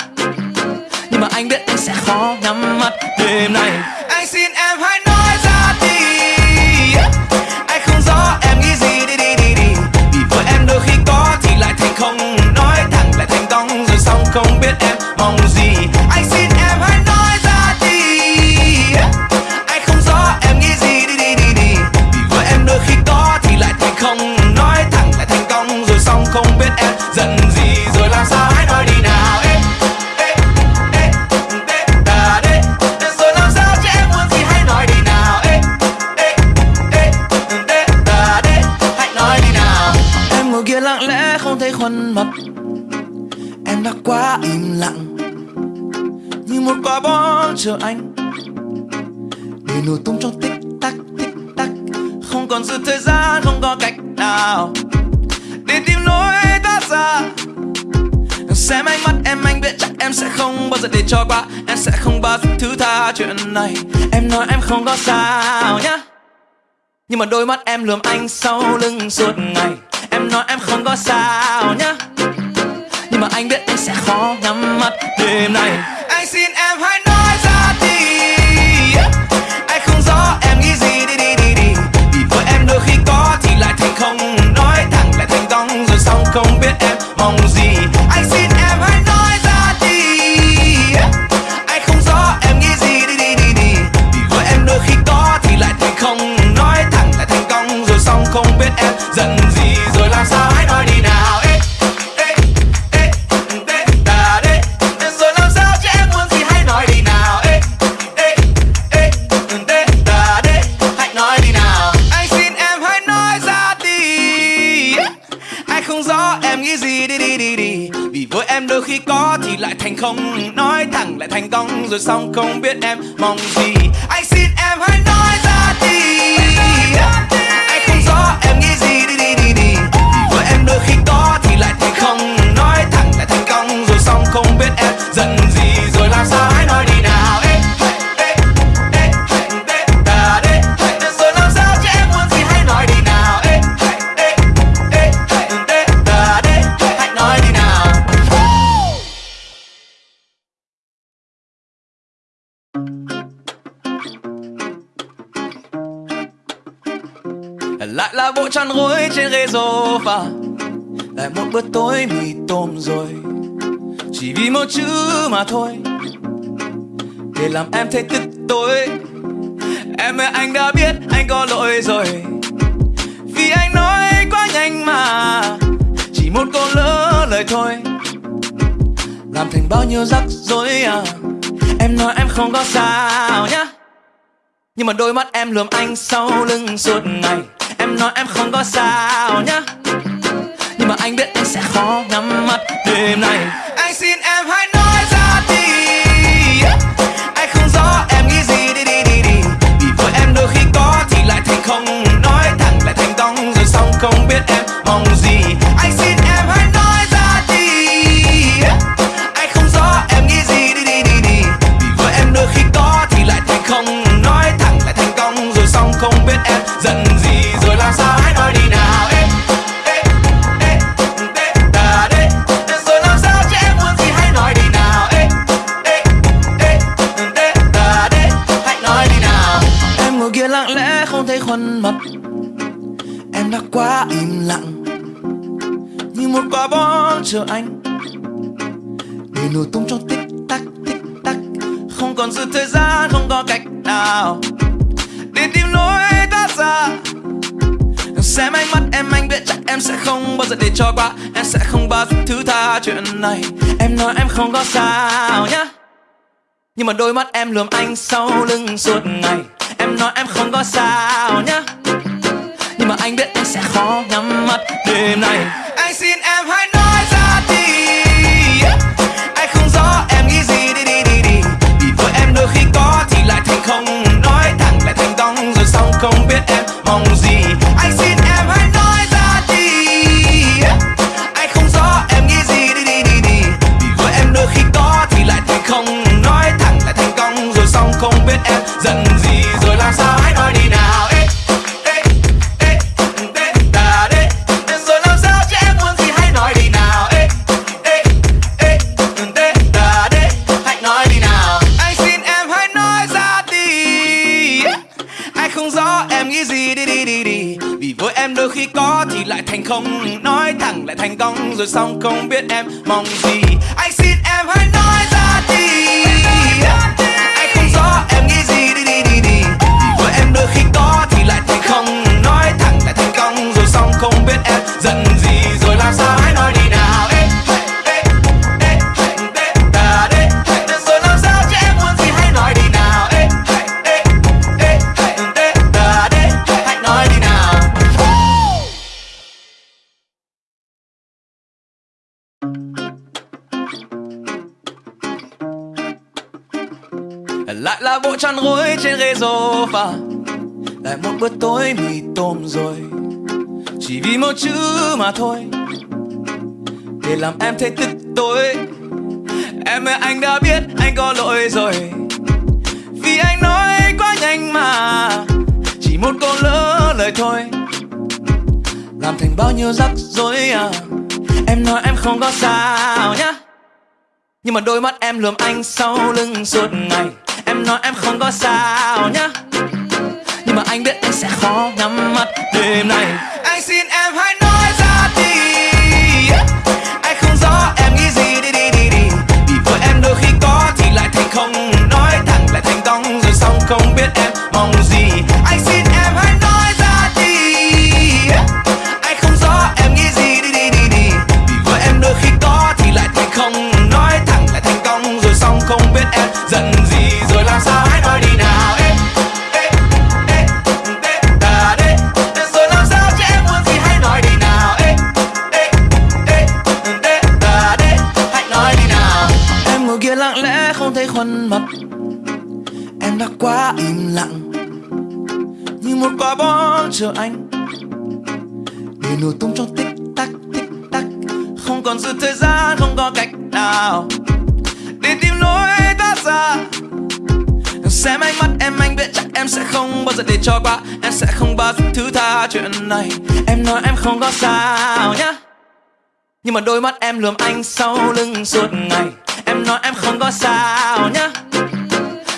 Nhưng mà anh biết anh sẽ khó nhắm mắt đêm này Anh xin em hãy chờ anh. Để nổ tung trong tích tắc tích tắc. Không còn sự thời gian, không có cách nào. Để tìm lối thoát ra. Xem ánh mắt em, anh biết chắc em sẽ không bao giờ để cho qua. Em sẽ không bao giờ thứ tha chuyện này. Em nói em không có sao nhá. Nhưng mà đôi mắt em lườm anh sau lưng suốt ngày. Em nói em không có sao nhá. Nhưng mà anh biết anh sẽ khó nhắm mắt đêm nay. Rồi xong không biết em mong gì. Chỉ chữ mà thôi. Để làm em thấy tức tối. Em ơi, anh đã biết anh có lỗi rồi. Vì anh nói quá nhanh mà. Chỉ một câu lỡ lời thôi. Làm thành bao nhiêu rắc rối à. Em nói em không có sao nhá. Nhưng mà đôi mắt em lườm anh sau lưng suốt ngày. Em nói em không có sao nhá. Nhưng mà anh biết anh sẽ khó nhắm mắt đêm nay xin em hãy nói ra đi. Anh không rõ em nghĩ gì, đi đi đi đi. Vì với em đôi khi có thì lại thành không. Nói thẳng lại thành đong rồi xong không biết em quá im lặng. Như một quả bom chờ anh. Để nổ tung trong tích tắc tích tắc. Không còn dư thời gian, không có cách nào. Để tìm lối thoát ra. Xem ánh mắt em, anh biết chắc em sẽ không bao giờ để cho qua. Em sẽ không bao giờ thứ tha chuyện này. Em nói em không có sao nhá. Nhưng mà đôi mắt em lườm anh sau lưng suốt ngày. Em nói em không có sao nhá anh biết anh sẽ khó nhắm mắt đêm nay. Anh xin em hãy rồi xong không biết em mà lại một bữa tối mì tôm rồi. Chỉ vì một chữ mà thôi. Để làm em thấy tức tối. Em ơi, anh đã biết anh có lỗi rồi. Vì anh nói quá nhanh mà. Chỉ một câu lỡ lời thôi. Làm thành bao nhiêu rắc rối à. Em nói em không có sao nhá. Nhưng mà đôi mắt em lườm anh sau lưng suốt ngày. Em nói em không có sao nhá. Nhưng mà anh biết anh sẽ khó nhắm mắt đêm nay. Anh xin em hãy nói chờ anh? Để nổ tung trong tích tắc tích tắc. Không còn dư thời gian, không có cách nào. Để tìm lối thoát ra. Xem ánh mắt em, anh biết chắc em sẽ không bao giờ để cho qua. Em sẽ không bao giờ thứ tha chuyện này. Em nói em không có sao nhá. Nhưng mà đôi mắt em lườm anh sau lưng suốt ngày. Em nói em không có sao nhá.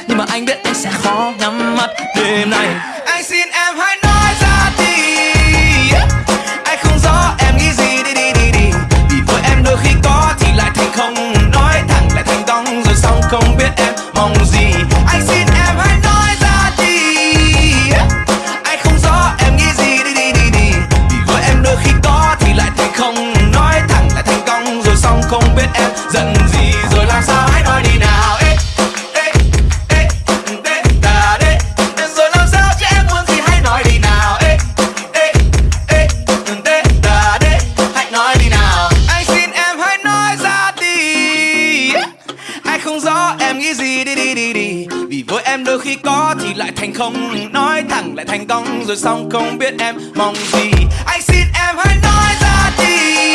Nhưng mà anh biết anh sẽ khó nhắm mắt đêm này Anh xin em hãy nói không Nói thẳng lại thành công, rồi xong không biết em mong gì. Anh xin em hãy nói ra đi. Anh không rõ em nghĩ gì, đi đi đi đi. Vì với em đôi khi có thì lại thành không. Nói thẳng lại thành công, rồi xong không biết em giận gì. Không Nói thẳng lại thành công, rồi xong không biết em mong gì. Anh xin em hãy nói ra đi.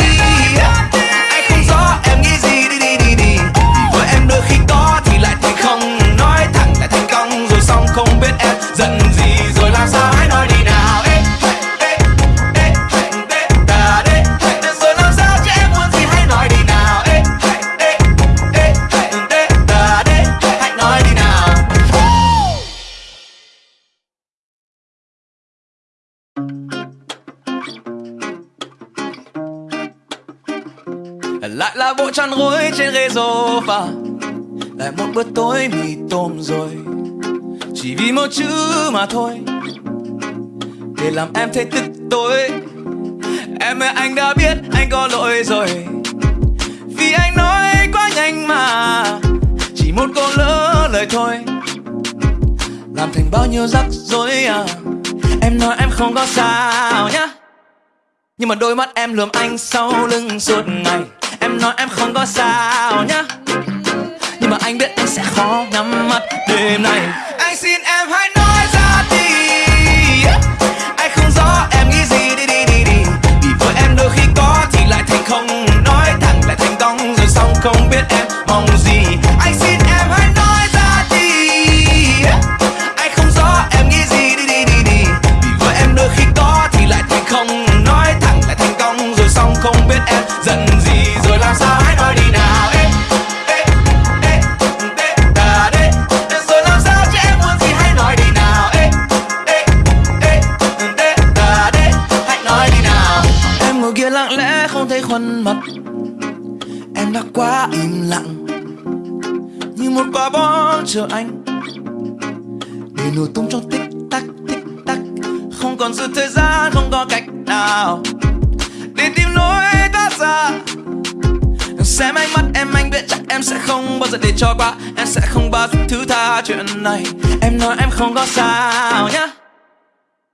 Anh không rõ em nghĩ gì, đi đi đi đi. Vì với em đôi khi có thì lại thành không Nói thẳng lại thành công, rồi xong không biết em giận gì, Rồi làm sao là bộ tròn gối trên ghế sofa. Lại một bữa tối mì tôm rồi. Chỉ vì một chữ mà thôi. Để làm em thấy tức tối. Em ơi, anh đã biết anh có lỗi rồi. Vì anh nói quá nhanh mà. Chỉ một câu lỡ lời thôi. Làm thành bao nhiêu rắc rối à. Em nói em không có sao nhá. Nhưng mà đôi mắt em lườm anh sau lưng suốt ngày nói em không có sao nhá. Nhưng mà anh biết anh sẽ khó nhắm mắt đêm này Anh xin em hãy lặng lẽ không thấy khuôn mặt. Em đã quá im lặng, Như một quả bom chờ anh. Để nổ tung trong tích tắc tích tắc, không còn dư thời gian, không có cách nào. Để tìm lối thoát ra. Xem ánh mắt em anh biết chắc em sẽ không bao giờ để cho qua. Em sẽ không bao giờ thứ tha chuyện này. Em nói em không có sao nhá.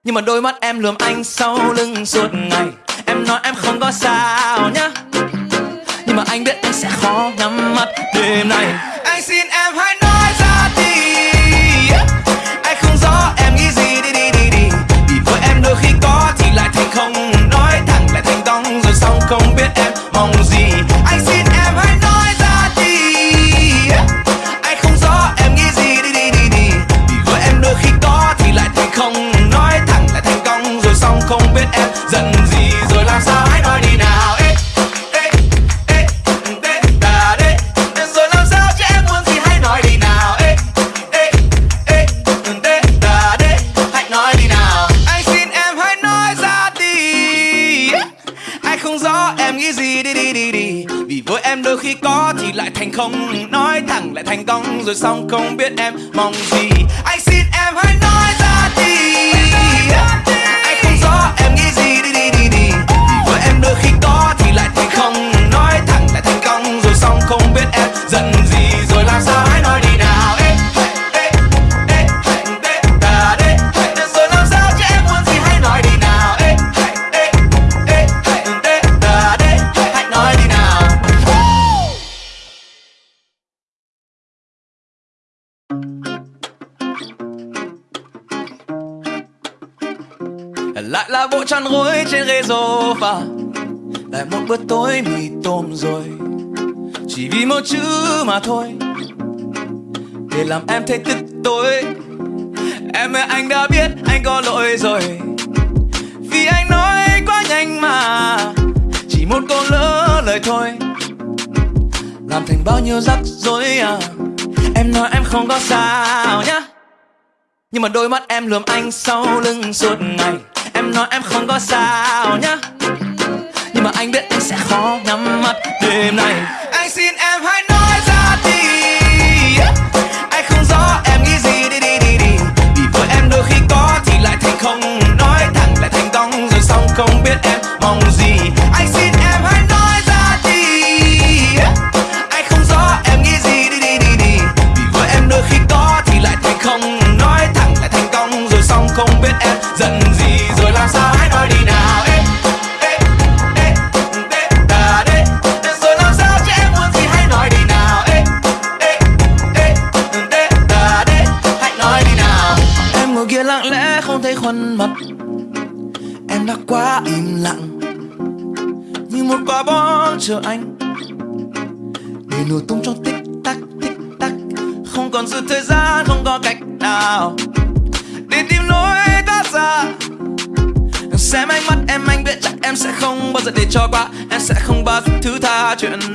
Nhưng mà đôi mắt em lườm anh sau lưng suốt ngày. Em nói em không có sao nhá Nhưng mà anh biết anh sẽ khó nhắm mắt đêm nay. Anh xin em hãy không Nói thẳng lại thành công rồi xong không biết em mong gì. Bữa tối mì tôm rồi. Chỉ vì một chữ mà thôi. Để làm em thấy tức tối. Em ơi, anh đã biết anh có lỗi rồi. Vì anh nói quá nhanh mà. Chỉ một câu lỡ lời thôi. Làm thành bao nhiêu rắc rối à. Em nói em không có sao nhá. Nhưng mà đôi mắt em lườm anh sau lưng suốt ngày. Em nói em không có sao nhá mà anh biết anh sẽ khó nhắm mắt đêm nay. Anh xin em hãy nói ra đi. Anh không rõ em nghĩ gì, đi đi đi đi. Vì với em đôi khi có thì lại thành không. Nói thẳng lại thành công rồi xong không biết em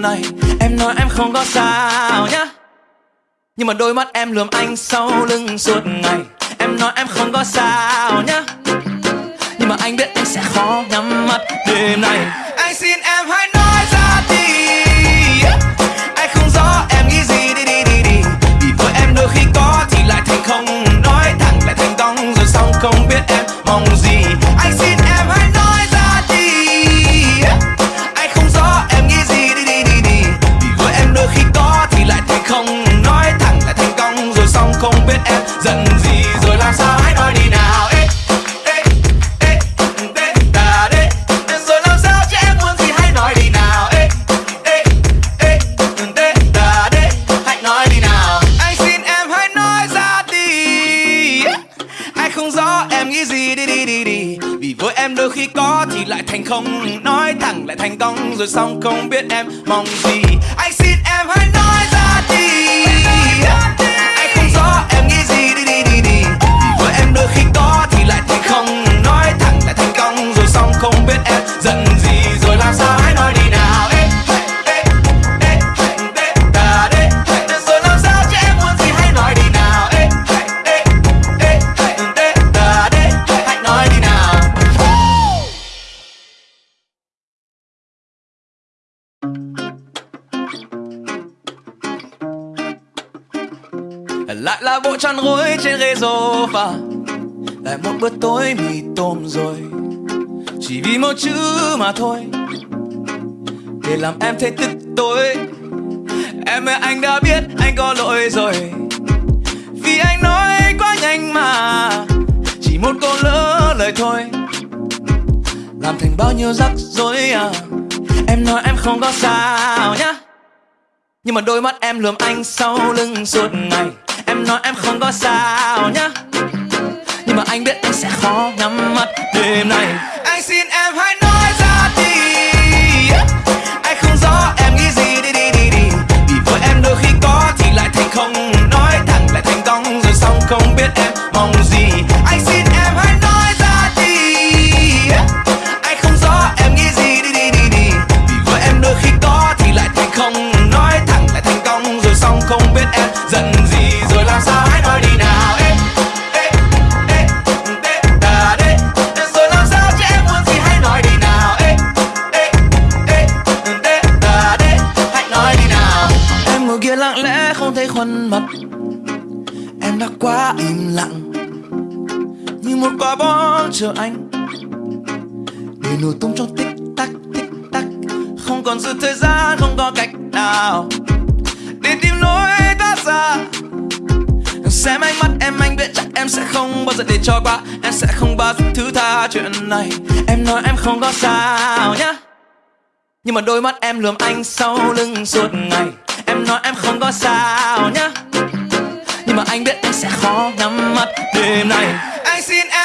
này Em nói em không có sao nhá. Nhưng mà đôi mắt em lườm anh sau lưng suốt ngày. Em nói em không có sao nhá. Nhưng mà anh biết anh sẽ khó nhắm mắt đêm này Anh xin em rồi xong không biết em mong gì. pha lại một bữa tối mì tôm rồi. Chỉ vì một chữ mà thôi. Để làm em thấy tức tối. Em ơi, anh đã biết anh có lỗi rồi. Vì anh nói quá nhanh mà. Chỉ một câu lỡ lời thôi. Làm thành bao nhiêu rắc rối à. Em nói em không có sao nhá. Nhưng mà đôi mắt em lườm anh sau lưng suốt ngày. Em nói em không có sao nhá. Nhưng mà anh biết anh sẽ khó nhắm mắt đêm nay. Anh xin em hãy nói ra đi. Anh không rõ em nghĩ gì, đi đi đi đi. Vì với em đôi khi có thì lại thành không Nói thẳng, lại thành công rồi xong không biết em này Em nói em không có sao nhá. Nhưng mà đôi mắt em lườm anh sau lưng suốt ngày. Em nói em không có sao nhá. Nhưng mà anh biết anh sẽ khó nhắm mắt đêm này Anh xin em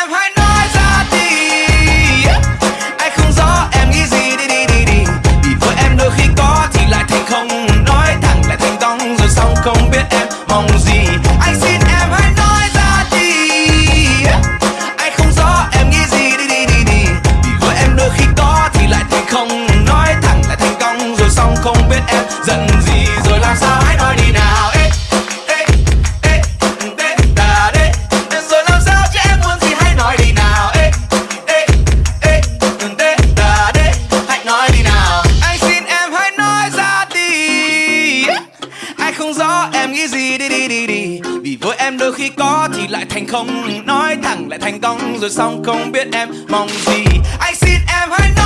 thẳng lại thành công, rồi xong không biết em mong gì. Anh xin em hãy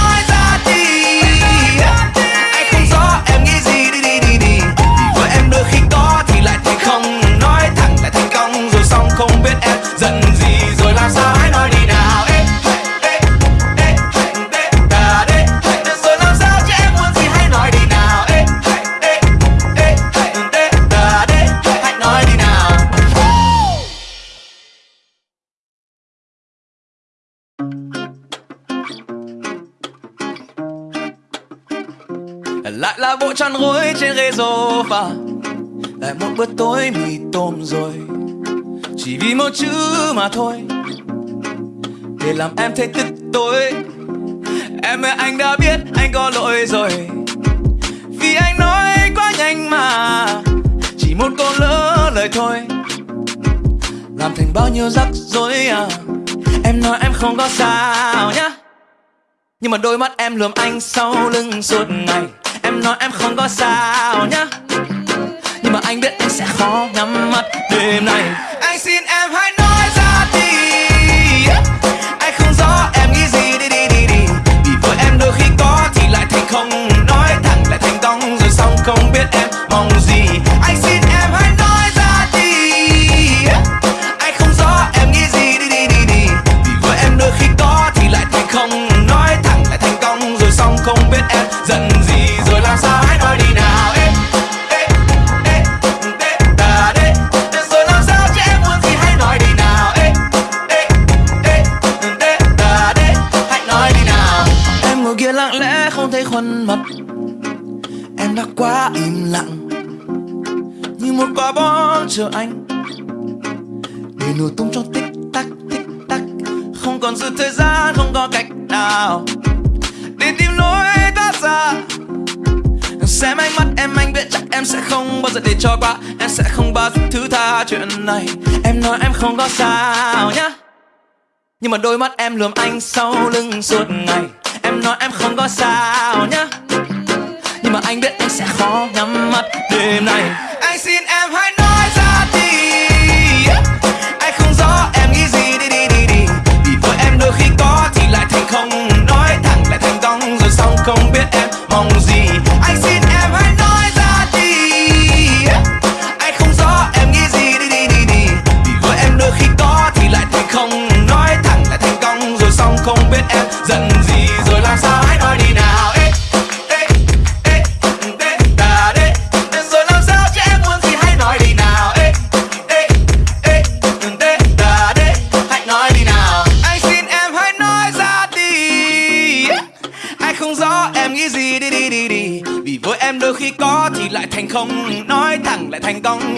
sofa lại một bữa tối mì tôm rồi. Chỉ vì một chữ mà thôi. Để làm em thấy tức tối. Em ơi, anh đã biết anh có lỗi rồi. Vì anh nói quá nhanh mà. Chỉ một câu lỡ lời thôi. Làm thành bao nhiêu rắc rối à. Em nói em không có sao nhá. Nhưng mà đôi mắt em lườm anh sau lưng suốt ngày nói em không có sao nhá. Nhưng mà anh biết anh sẽ khó nhắm mắt đêm nay. Anh xin em chờ anh? Để nổ tung trong tích tắc tích tắc. Không còn dư thời gian, không có cách nào. Để tìm lối thoát ra. Xem ánh mắt em, anh biết chắc em sẽ không bao giờ để cho qua. Em sẽ không bao giờ thứ tha chuyện này. Em nói em không có sao nhá. Nhưng mà đôi mắt em lườm anh sau lưng suốt ngày. Em nói em không có sao nhá. Nhưng mà anh biết anh sẽ khó nhắm mắt đêm nay.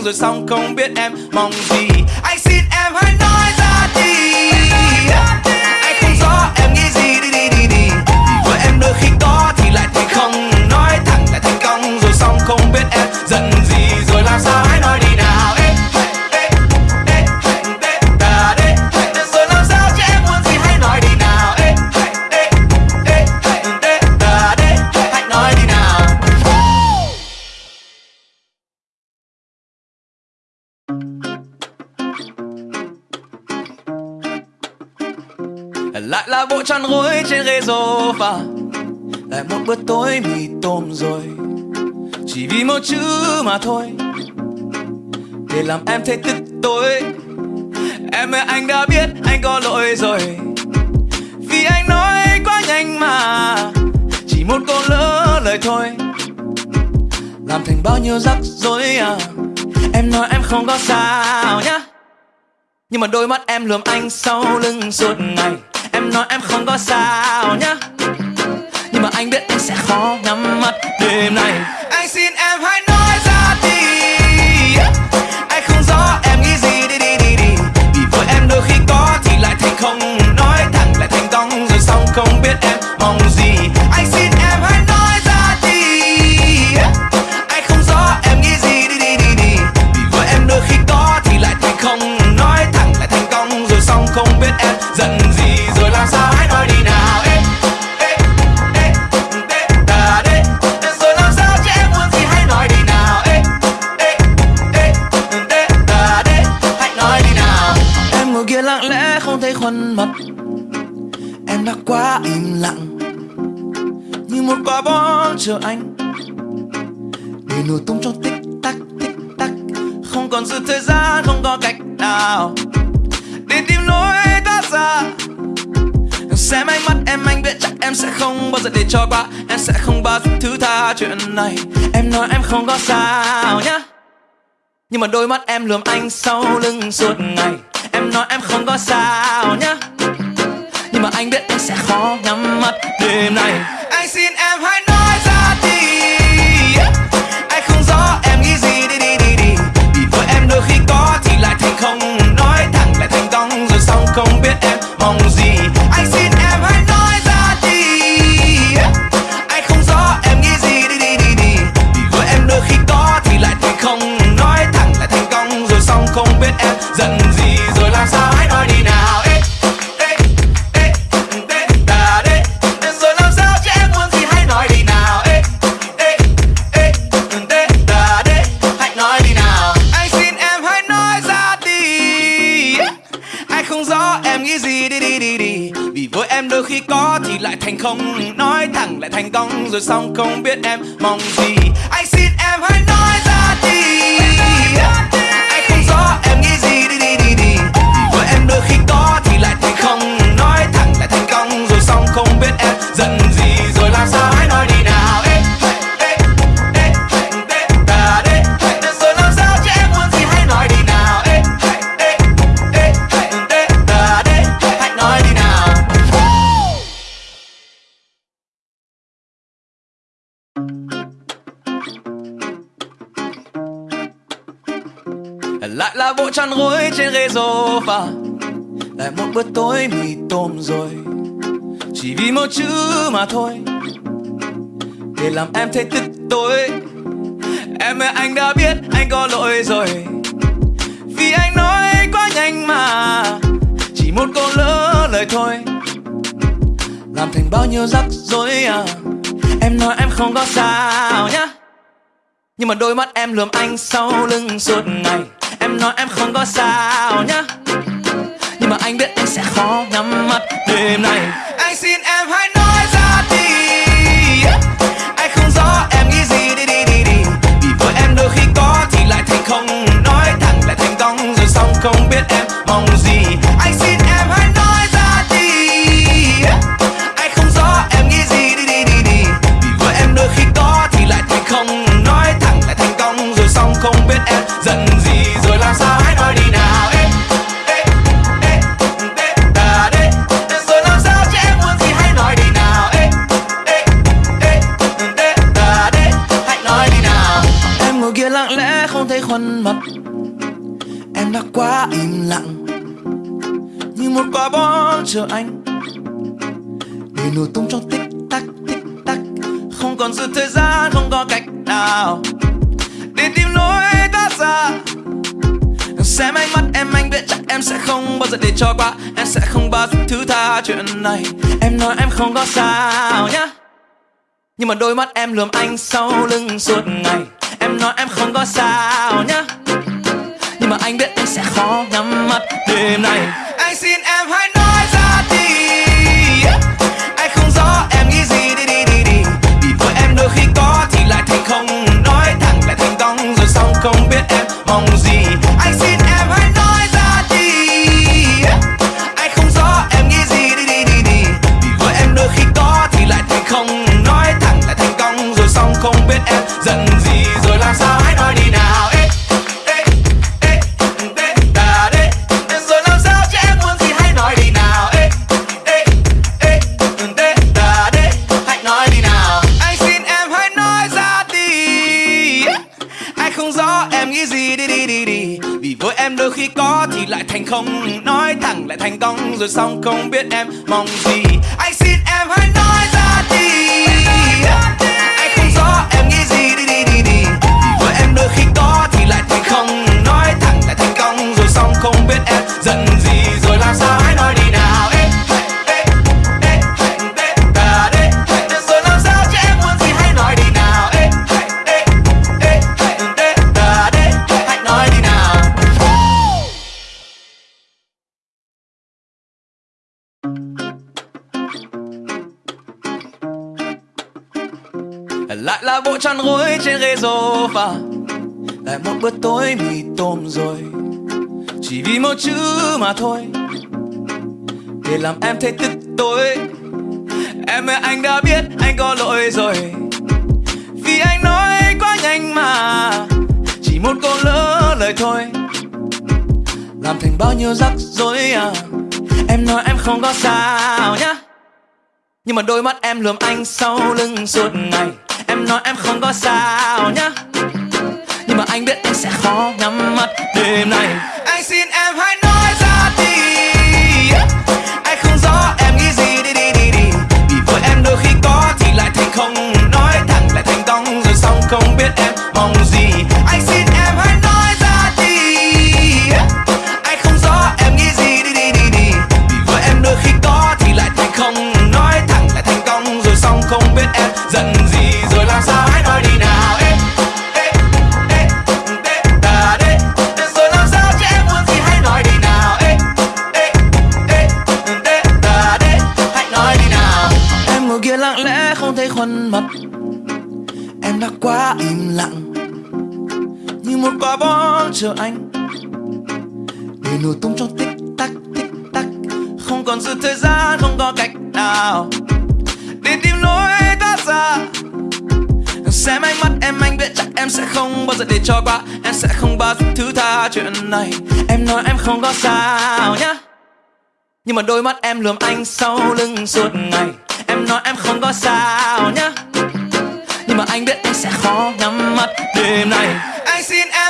Rồi xong không biết em mong gì. Lại là bộ chăn gối trên ghế sofa. Lại một bữa tối mì tôm rồi. Chỉ vì một chữ mà thôi. Để làm em thấy tức tối. Em ơi, anh đã biết anh có lỗi rồi. Vì anh nói quá nhanh mà. Chỉ một câu lỡ lời thôi. Làm thành bao nhiêu rắc rối à. Em nói em không có sao nhá. Nhưng mà đôi mắt em lườm anh sau lưng suốt ngày. Em nói em không có sao nhá. Nhưng mà anh biết anh sẽ khó nhắm mắt đêm nay. Anh xin em hãy nói ra đi. Anh không rõ em nghĩ gì. Đi đi đi đi. Vì với em đôi khi có thì lại thành không này, Em nói em không có sao nhá. Nhưng mà đôi mắt em lườm anh sau lưng suốt ngày, Em nói em không có sao nhá. Nhưng mà anh biết anh sẽ khó nhắm mắt đêm này Anh xin em thành công rồi xong không biết em mong gì. Chăn gối trên ghế sofa. Lại một bữa tối mì tôm rồi, chỉ vì một chữ mà thôi. Để làm em thấy tức tối. Em ơi, anh đã biết anh có lỗi rồi. Vì anh nói quá nhanh mà, chỉ một câu lỡ lời thôi. Làm thành bao nhiêu rắc rối à em nói em không có sao nhá. Nhưng mà đôi mắt em lườm anh sau lưng suốt ngày. Em nói em không có sao nhá. Nhưng mà anh biết anh sẽ khó nhắm mắt đêm này Anh xin em hãy nói ra đi. Anh không rõ em nghĩ gì. Đi đi đi đi. Vì với em đôi khi có thì lại thành không. Nói thẳng lại thành công rồi xong không biết em mong gì. Lặng lẽ, không thấy khuôn mặt. Em đã quá im lặng. Như một quả bom chờ anh. Để nổ tung trong tích tắc tích tắc. Không còn sự thời gian, không có cách nào. Để tìm lối thoát ra. Xem ánh mắt em, anh biết chắc em sẽ không bao giờ để cho qua. Em sẽ không bao giờ thứ tha chuyện này. Em nói em không có sao nhá. Nhưng mà đôi mắt em lườm anh sau lưng suốt ngày. Em nói em không có sao nhá. Nhưng mà anh biết anh sẽ khó nhắm mắt đêm này Anh xin em hãy nói ra đi. Anh không rõ em nghĩ gì. Đi đi đi đi. Vì với em đôi khi có thì lại thành không. Nói thẳng lại thành công rồi xong không biết em mong gì. Giận gì Rồi làm sao hãy nói đi nào? Ê, ê, ê, ê, đà đê. Rồi làm sao chứ em muốn gì hãy nói đi nào? Ê, ê, ê, ê, đà đê. Hãy nói đi nào. Anh xin em hãy nói ra đi. Anh không rõ em nghĩ gì đi đi đi đi. Vì với em đôi khi có thì lại thành không. Nói thẳng lại thành công rồi xong không biết em mong gì. Tối mì tôm rồi. Chỉ vì một chữ mà thôi. Để làm em thấy tức tối. Em ơi, anh đã biết anh có lỗi rồi. Vì anh nói quá nhanh mà. Chỉ một câu lỡ lời thôi. Làm thành bao nhiêu rắc rối à. Em nói em không có sao nhá. Nhưng mà đôi mắt em lườm anh sau lưng suốt ngày. Em nói em không có sao nhá sẽ khó nhắm mắt đêm nay. Anh xin em chờ anh. Để nổ tung trong tích tắc tích tắc. Không còn sự thời gian, không có cách nào. Để tìm lối thoát ra. Xem ánh mắt em, anh biết chắc em sẽ không bao giờ để cho qua. Em sẽ không bao giờ thứ tha chuyện này. Em nói em không có sao nhá. Nhưng mà đôi mắt em lườm anh sau lưng suốt ngày. Em nói em không có sao nhá. Nhưng mà anh biết anh sẽ khó nhắm mắt đêm này. Anh xin em